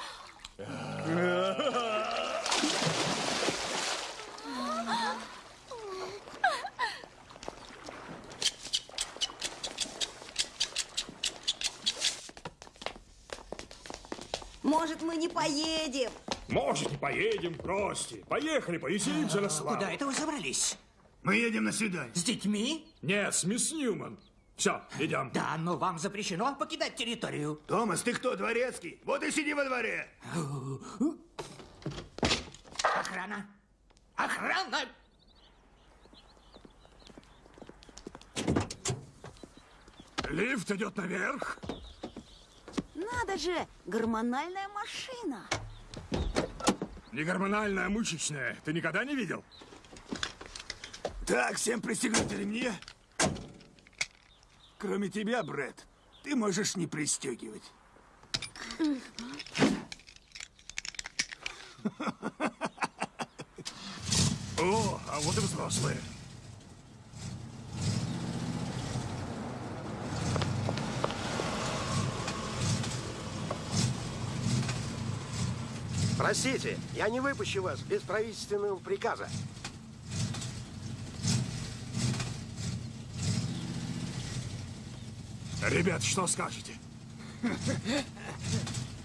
Может, мы не поедем? Может, не поедем, прости. Поехали, повеселимся на славу. Куда это вы забрались? Мы едем на свидание. С детьми? Нет, с мисс Ньюман. Все, идем. Да, но вам запрещено покидать территорию. Томас, ты кто, дворецкий? Вот и сиди во дворе. Охрана! Охрана! Лифт идет наверх. Надо же, гормональная машина. Не гормональная, а мышечная. Ты никогда не видел? Так, всем пристегнуть ремни. Кроме тебя, Брэд, ты можешь не пристегивать. О, а вот и взрослые. Простите, я не выпущу вас без правительственного приказа. Ребят, что скажете?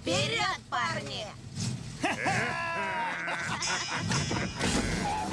Вперед, парни!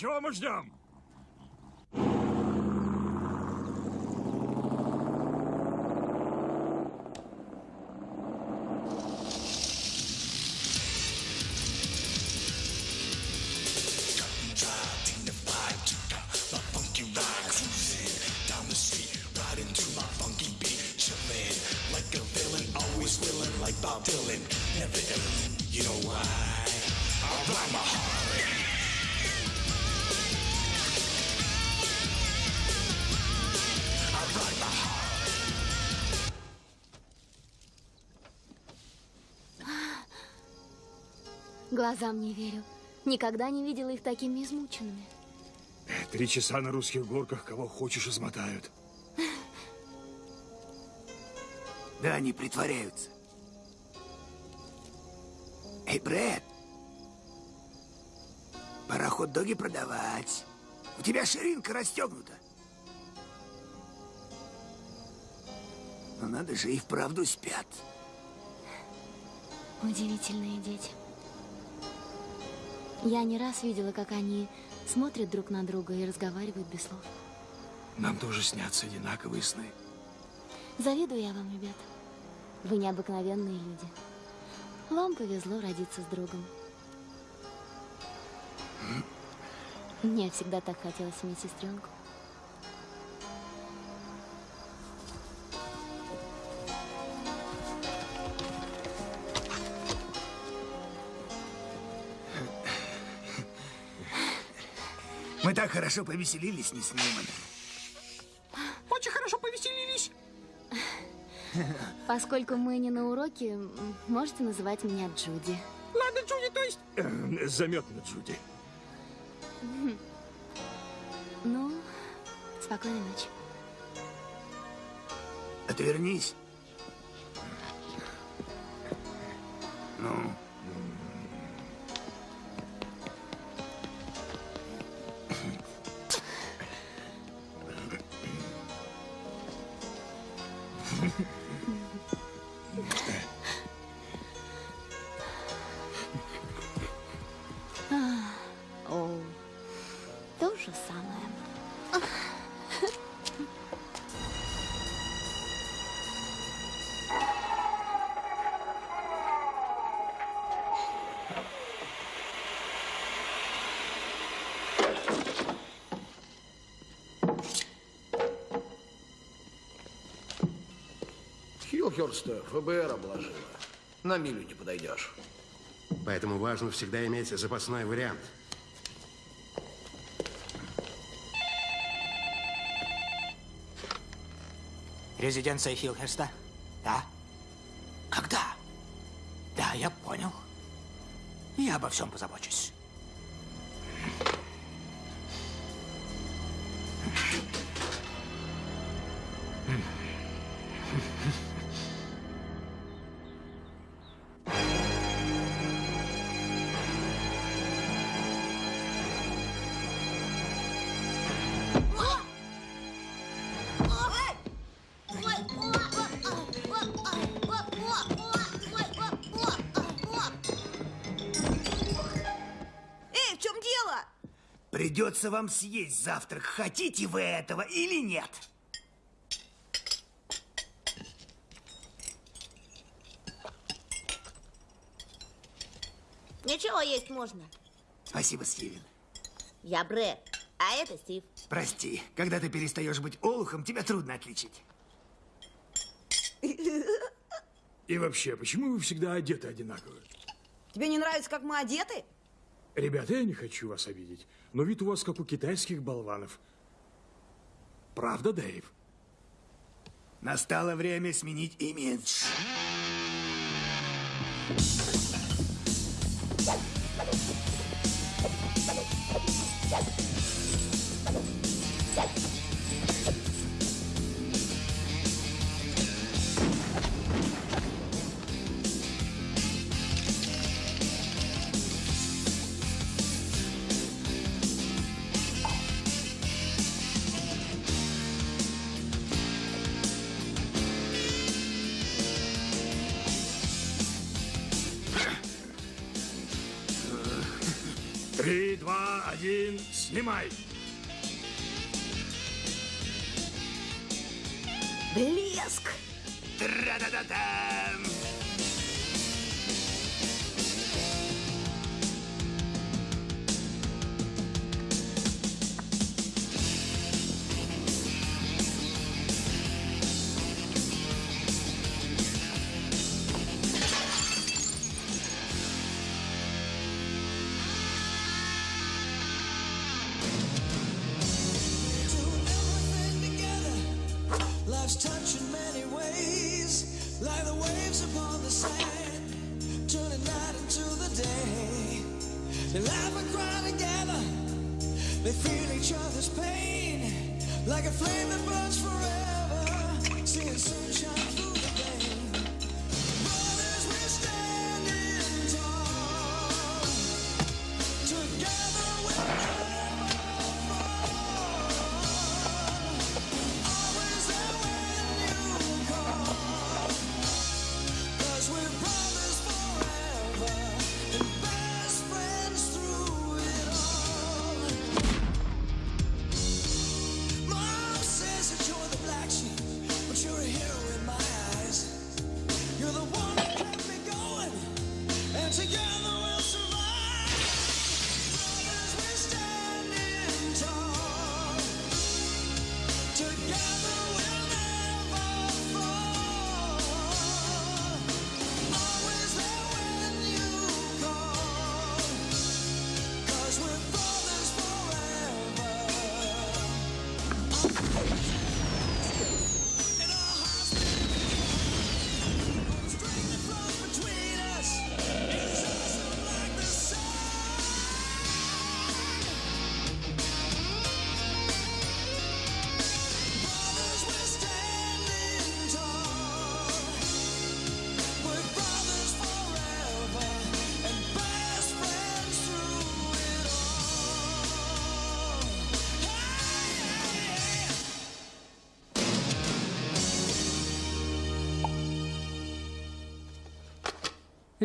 чего мы ждем? Глазам не верю. Никогда не видела их такими измученными. Три часа на русских горках кого хочешь измотают. Да, они притворяются. Эй, Брэд, пора хот-доги продавать. У тебя ширинка расстегнута. Но надо же, и вправду спят. Удивительные дети. Я не раз видела, как они смотрят друг на друга и разговаривают без слов. Нам тоже снятся одинаковые сны. Завидую я вам, ребята. Вы необыкновенные люди. Вам повезло родиться с другом. Мне всегда так хотелось иметь сестренку. Мы так хорошо повеселились, не с Ньюманом. Очень хорошо повеселились. Поскольку мы не на уроке, можете называть меня Джуди. Ладно, Джуди, то есть... Эм, Заметно, Джуди. Ну, спокойной ночи. Отвернись. Ну, Хилхерста ФБР обложила. На милю не подойдешь. Поэтому важно всегда иметь запасной вариант. Резиденция Хилхерста? Да. Когда? Да, я понял. Я обо всем позабочусь. Придется вам съесть завтрак, хотите вы этого или нет. Ничего есть можно. Спасибо, Стивен. Я Брэд, а это Стив. Прости, когда ты перестаешь быть олухом, тебя трудно отличить. И вообще, почему вы всегда одеты одинаково? Тебе не нравится, как мы одеты? Ребята, я не хочу вас обидеть, но вид у вас как у китайских болванов. Правда, Дэйв? Настало время сменить имидж. Три, два, один, снимай. Блеск! Тра-да-да-дам! Life's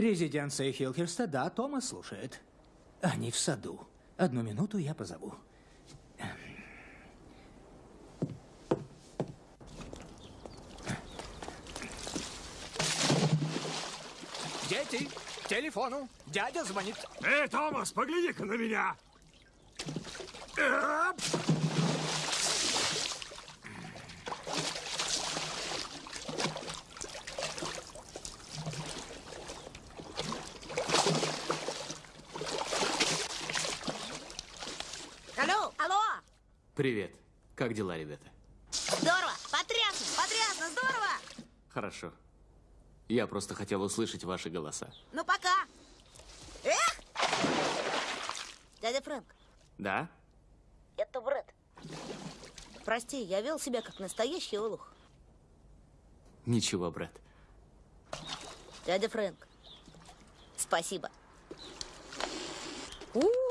Резиденция Хилхерста, да, Томас слушает. Они в саду. Одну минуту я позову. Дети, к телефону. Дядя звонит. Эй, Томас, погляди-ка на меня. Эп! Привет. Как дела, ребята? Здорово! Потрясно! Потрясно! Здорово! Хорошо. Я просто хотел услышать ваши голоса. Ну, пока! Эх! Дядя Фрэнк, Да? это Брэд. Прости, я вел себя как настоящий олух. Ничего, брат. Дядя Фрэнк, спасибо. У-у-у!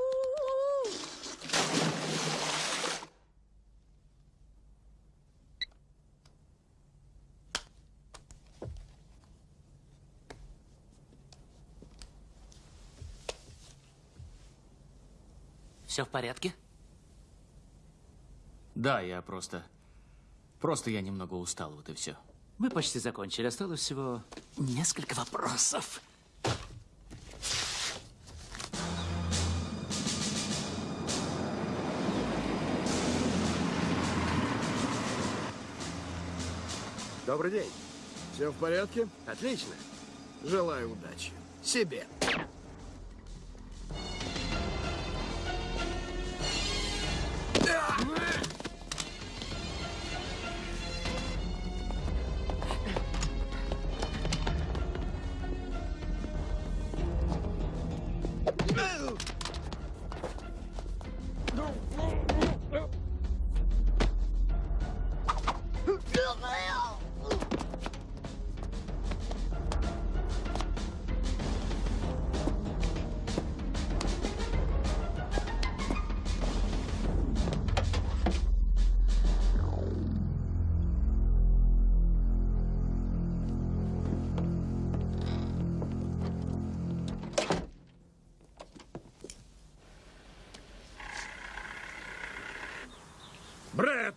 Все в порядке? Да, я просто... Просто я немного устал, вот и все. Мы почти закончили. Осталось всего несколько вопросов. Добрый день. Все в порядке? Отлично. Желаю удачи. Себе.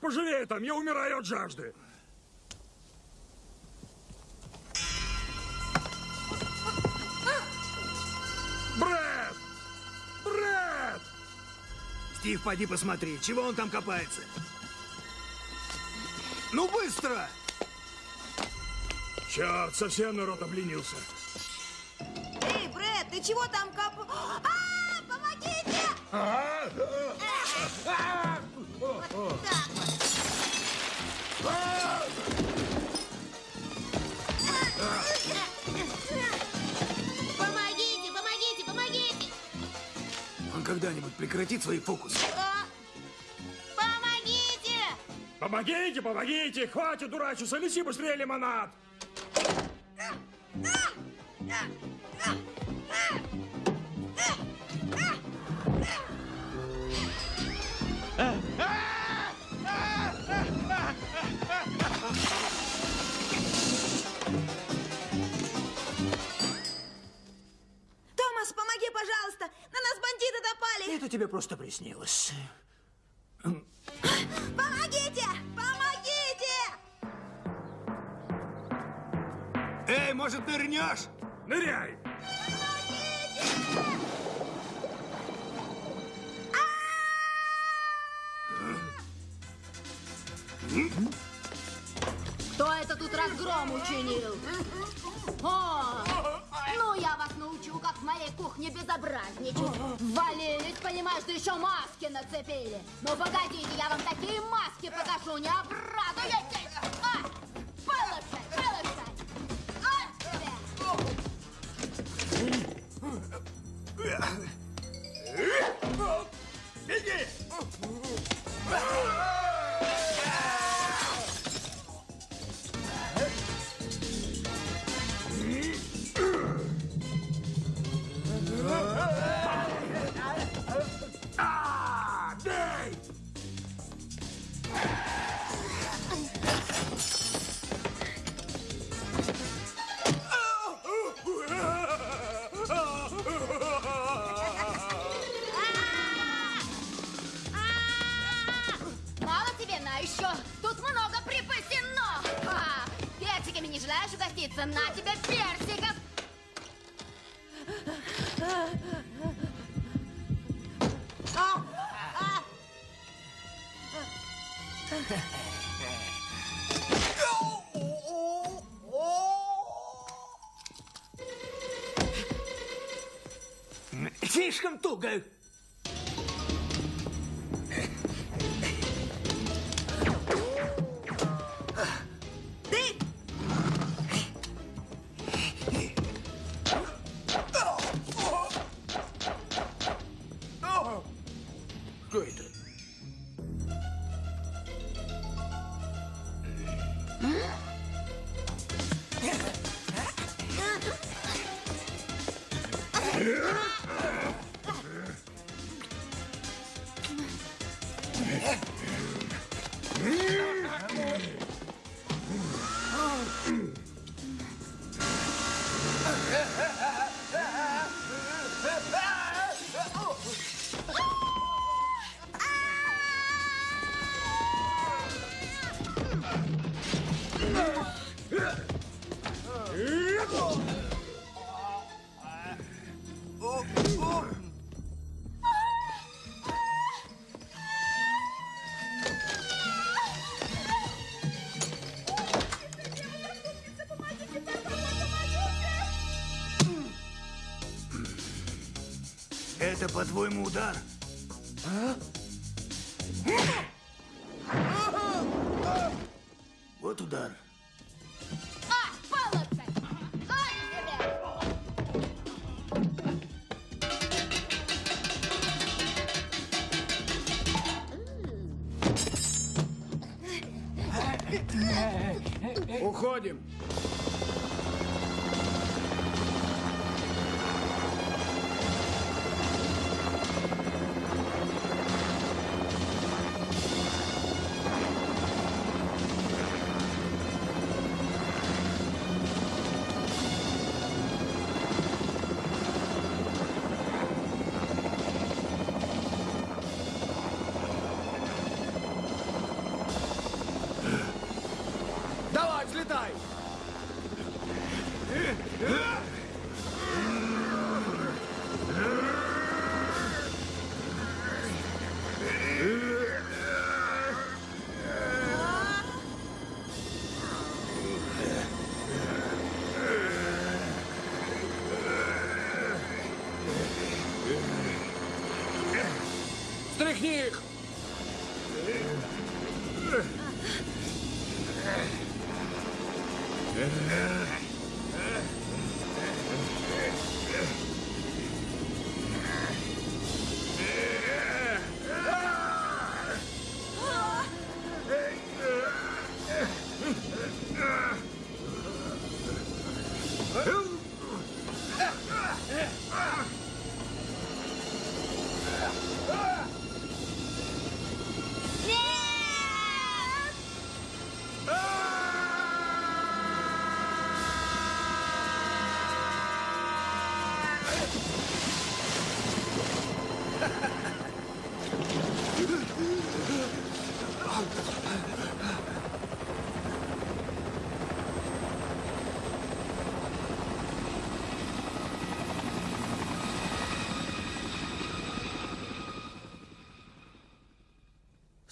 Пожалей там, я умираю от жажды. Брэд! Брэд! Стив, поди посмотри, чего он там копается. Ну, быстро! Черт, совсем народ обленился. Эй, Брэд, ты чего там коп... А, помогите! Вот так Помогите, когда-нибудь прекратит свои фокусы? А, Помогите! Помогите, помогите! Хватит дурачиться, неси быстрее лимонад! Просто приснилось. Слишком туго. По-твоему, удар?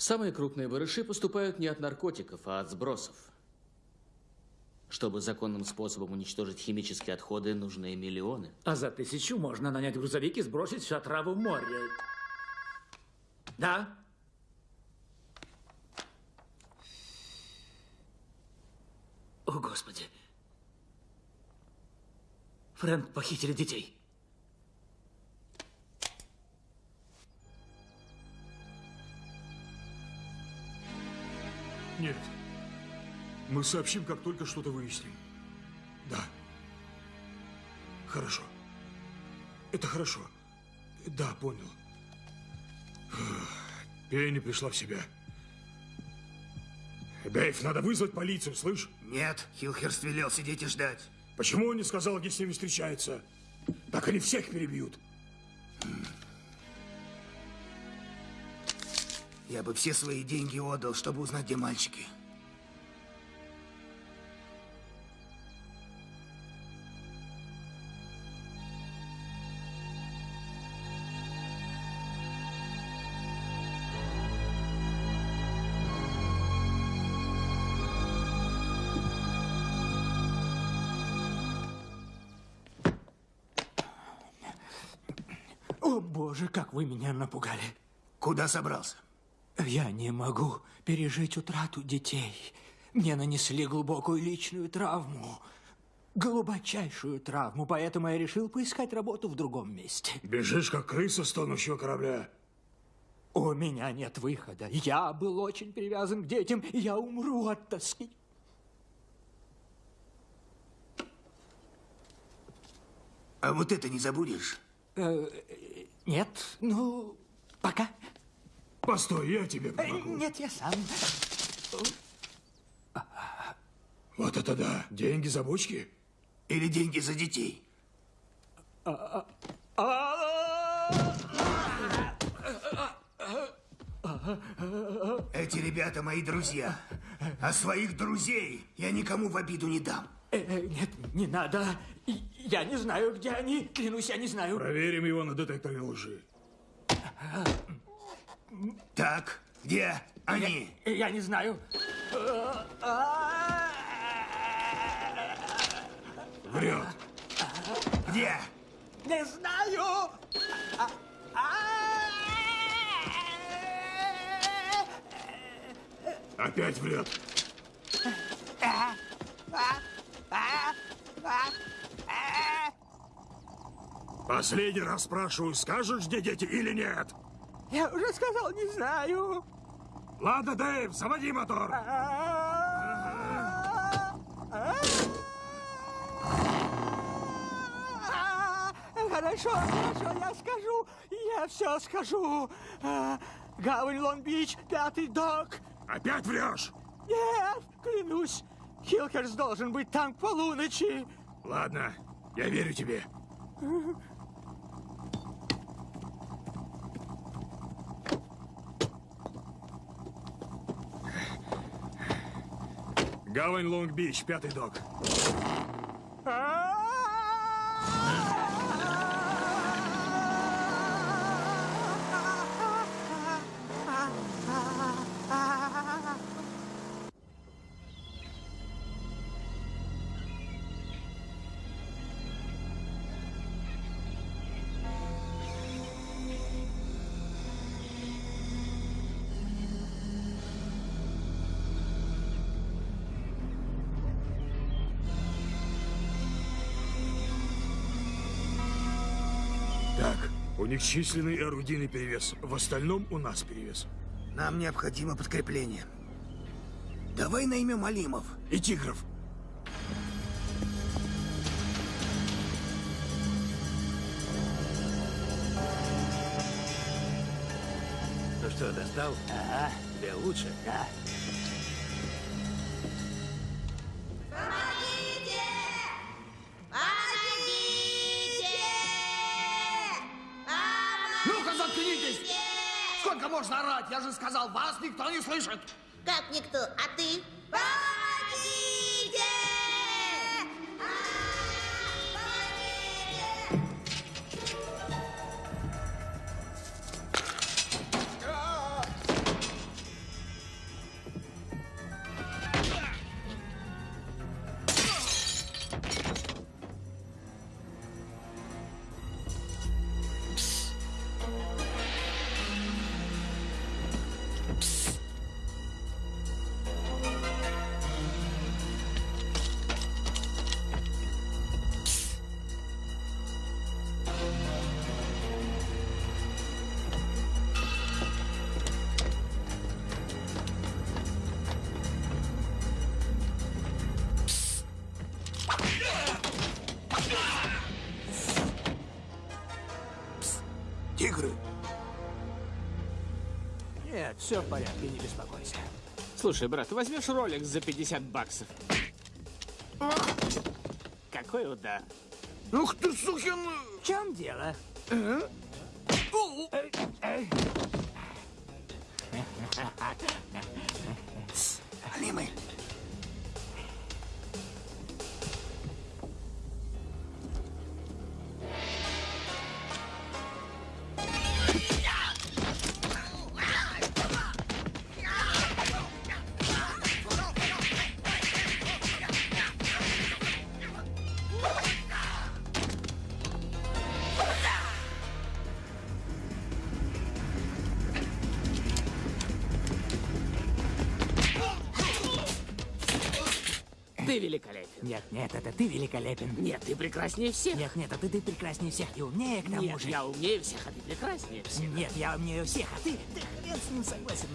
Самые крупные барыши поступают не от наркотиков, а от сбросов. Чтобы законным способом уничтожить химические отходы, нужны миллионы. А за тысячу можно нанять грузовик и сбросить всю отраву в море. Да? О, Господи. Фрэнк похитили детей. Нет. Мы сообщим, как только что-то выясним. Да. Хорошо. Это хорошо. Да, понял. Пенни пришла в себя. Дэйв, надо вызвать полицию, слышь? Нет, Хилхерст велел сидеть и ждать. Почему он не сказал, где с ними встречается? Так они всех перебьют. Я бы все свои деньги отдал, чтобы узнать, где мальчики. О, боже, как вы меня напугали. Куда собрался? Я не могу пережить утрату детей. Мне нанесли глубокую личную травму. Глубочайшую травму, поэтому я решил поискать работу в другом месте. Бежишь, как крыса с тонущего корабля. У меня нет выхода. Я был очень привязан к детям, и я умру от тоски. А вот это не забудешь? Э, нет, ну, пока. Постой, я тебе Э, помогу. Нет, я сам. Вот это да. Деньги за бочки? Или деньги за детей? Эти ребята мои друзья. А своих друзей я никому в обиду не дам. Э, э, Нет, не надо. Я не знаю, где они. Клянусь, я не знаю. Проверим его на детекторе лжи. Так, где они? Я, я не знаю. Врет. Где? Не знаю. Опять врет. Последний раз спрашиваю, скажешь, где дети или нет? Я уже сказал, не знаю. Ладно, Дэйв, заводи мотор. Хорошо, хорошо, я скажу. Я все скажу. А, Гавань Лонг-Бич, пятый док. Опять врешь? Нет, клянусь. Хилкерс должен быть там к полуночи. Ладно, я верю тебе. Гавань Лонг-Бич, пятый док. Так, у них численный и орудийный перевес. В остальном у нас перевес. Нам необходимо подкрепление. Давай наймем Алимов. И тигров. Ну что, достал? Ага. Тебе лучше? Да. Я же сказал, вас никто не слышит! Как никто? А ты? Помогите! Слушай, брат, возьмешь ролик за 50 баксов? Какой удар. Ух ты, сукин... В чем дело? Эй, Нет, это ты великолепен. Нет, ты прекраснее всех. Нет, нет, это ты прекраснее всех и умнее к тому Нет, же. я умнее всех, а ты прекраснее всех. Нет, я умнее всех, а ты, ты хрен с ним согласен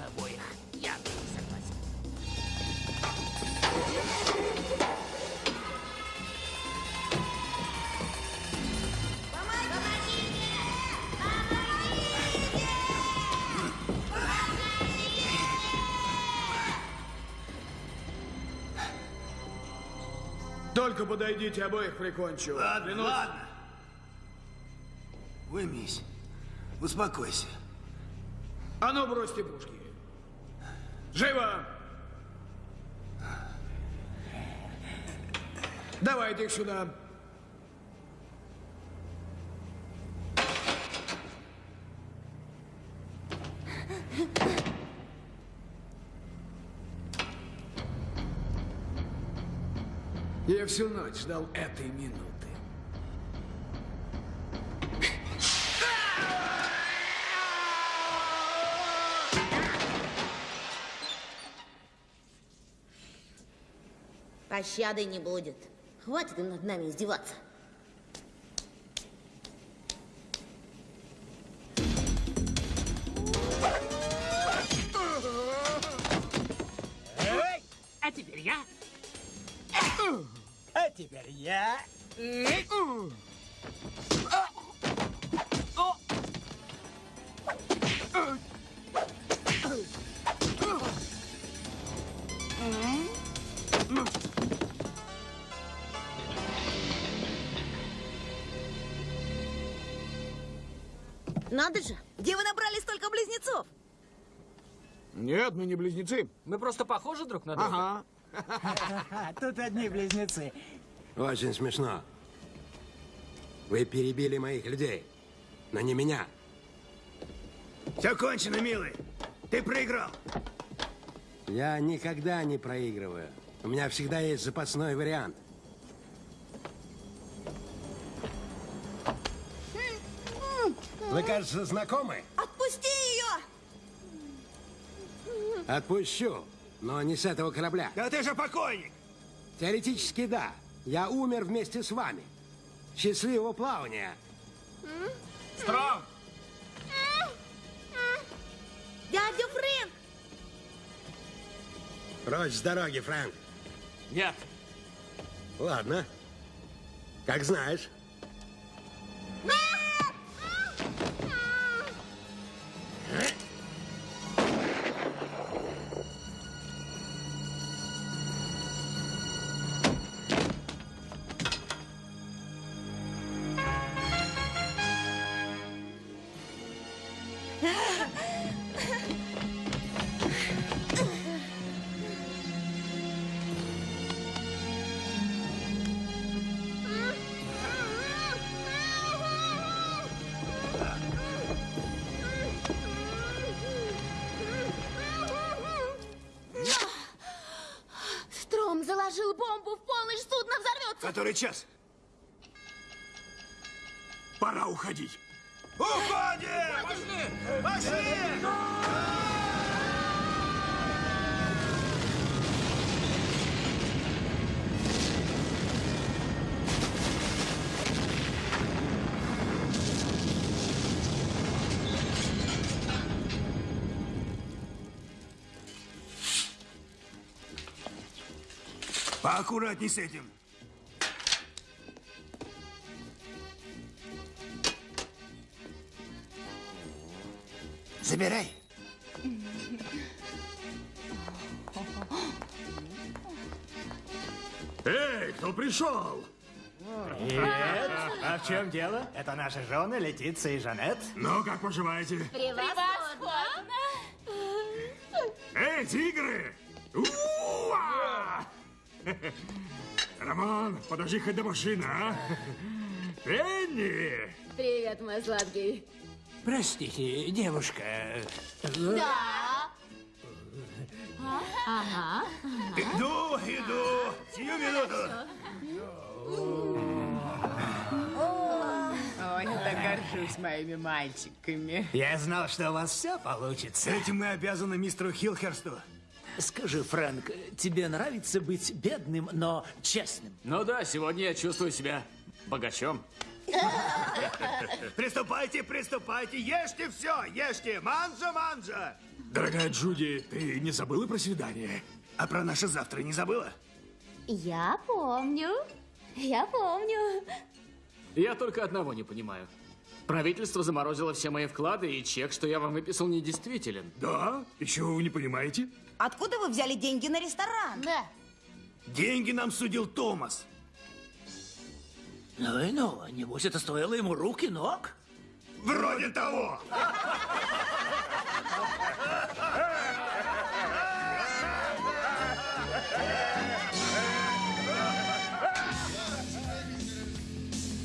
Только подойдите, обоих прикончу. Ладно, Клянусь. ладно. Уймись. Успокойся. А ну, бросьте пушки. Живо! Давайте их сюда. Я всю ночь ждал этой минуты. Пощады не будет. Хватит над нами издеваться. Не близнецы. Мы просто похожи друг на друга. Ага. Тут одни близнецы. Очень смешно. Вы перебили моих людей, но не меня. Все кончено, милый. Ты проиграл. Я никогда не проигрываю. У меня всегда есть запасной вариант. Вы, кажется, знакомы? Отпусти! Отпущу, но не с этого корабля. Да ты же покойник. Теоретически, да. Я умер вместе с вами. Счастливого плавания. Стронг! Дядя Фрэнк! Прочь с дороги, Фрэнк. Нет. Ладно. Как знаешь. Заложил бомбу в полночь, судно взорвется. Который час? Пора уходить. Поаккуратней с этим. Забирай. Эй, кто пришел? Привет. А в чем дело? Это наши жены Летиция и Жанет. Ну, как поживаете? Превосходно! Эй, тигры! Роман, подожди хоть до машины, а? Пенни! Привет, мой сладкий. Простите, девушка. Да. Ага. Иду, иду. Сию минуту. Ой, я так горжусь моими мальчиками. Я знал, что у вас все получится. Этим мы обязаны мистеру Хилхерсту. Скажи, Фрэнк, тебе нравится быть бедным, но честным? Ну да, сегодня я чувствую себя богачом. Приступайте, приступайте, ешьте все, ешьте. Манжа, манжа. Дорогая Джуди, ты не забыла про свидание? А про наше завтра не забыла? Я помню. Я помню. Я только одного не понимаю. Правительство заморозило все мои вклады, и чек, что я вам выписал, недействителен. Да? Еще вы не понимаете? Откуда вы взяли деньги на ресторан? Да. Деньги нам судил Томас. Ну и ну, небось это стоило ему руки ног? Вроде того.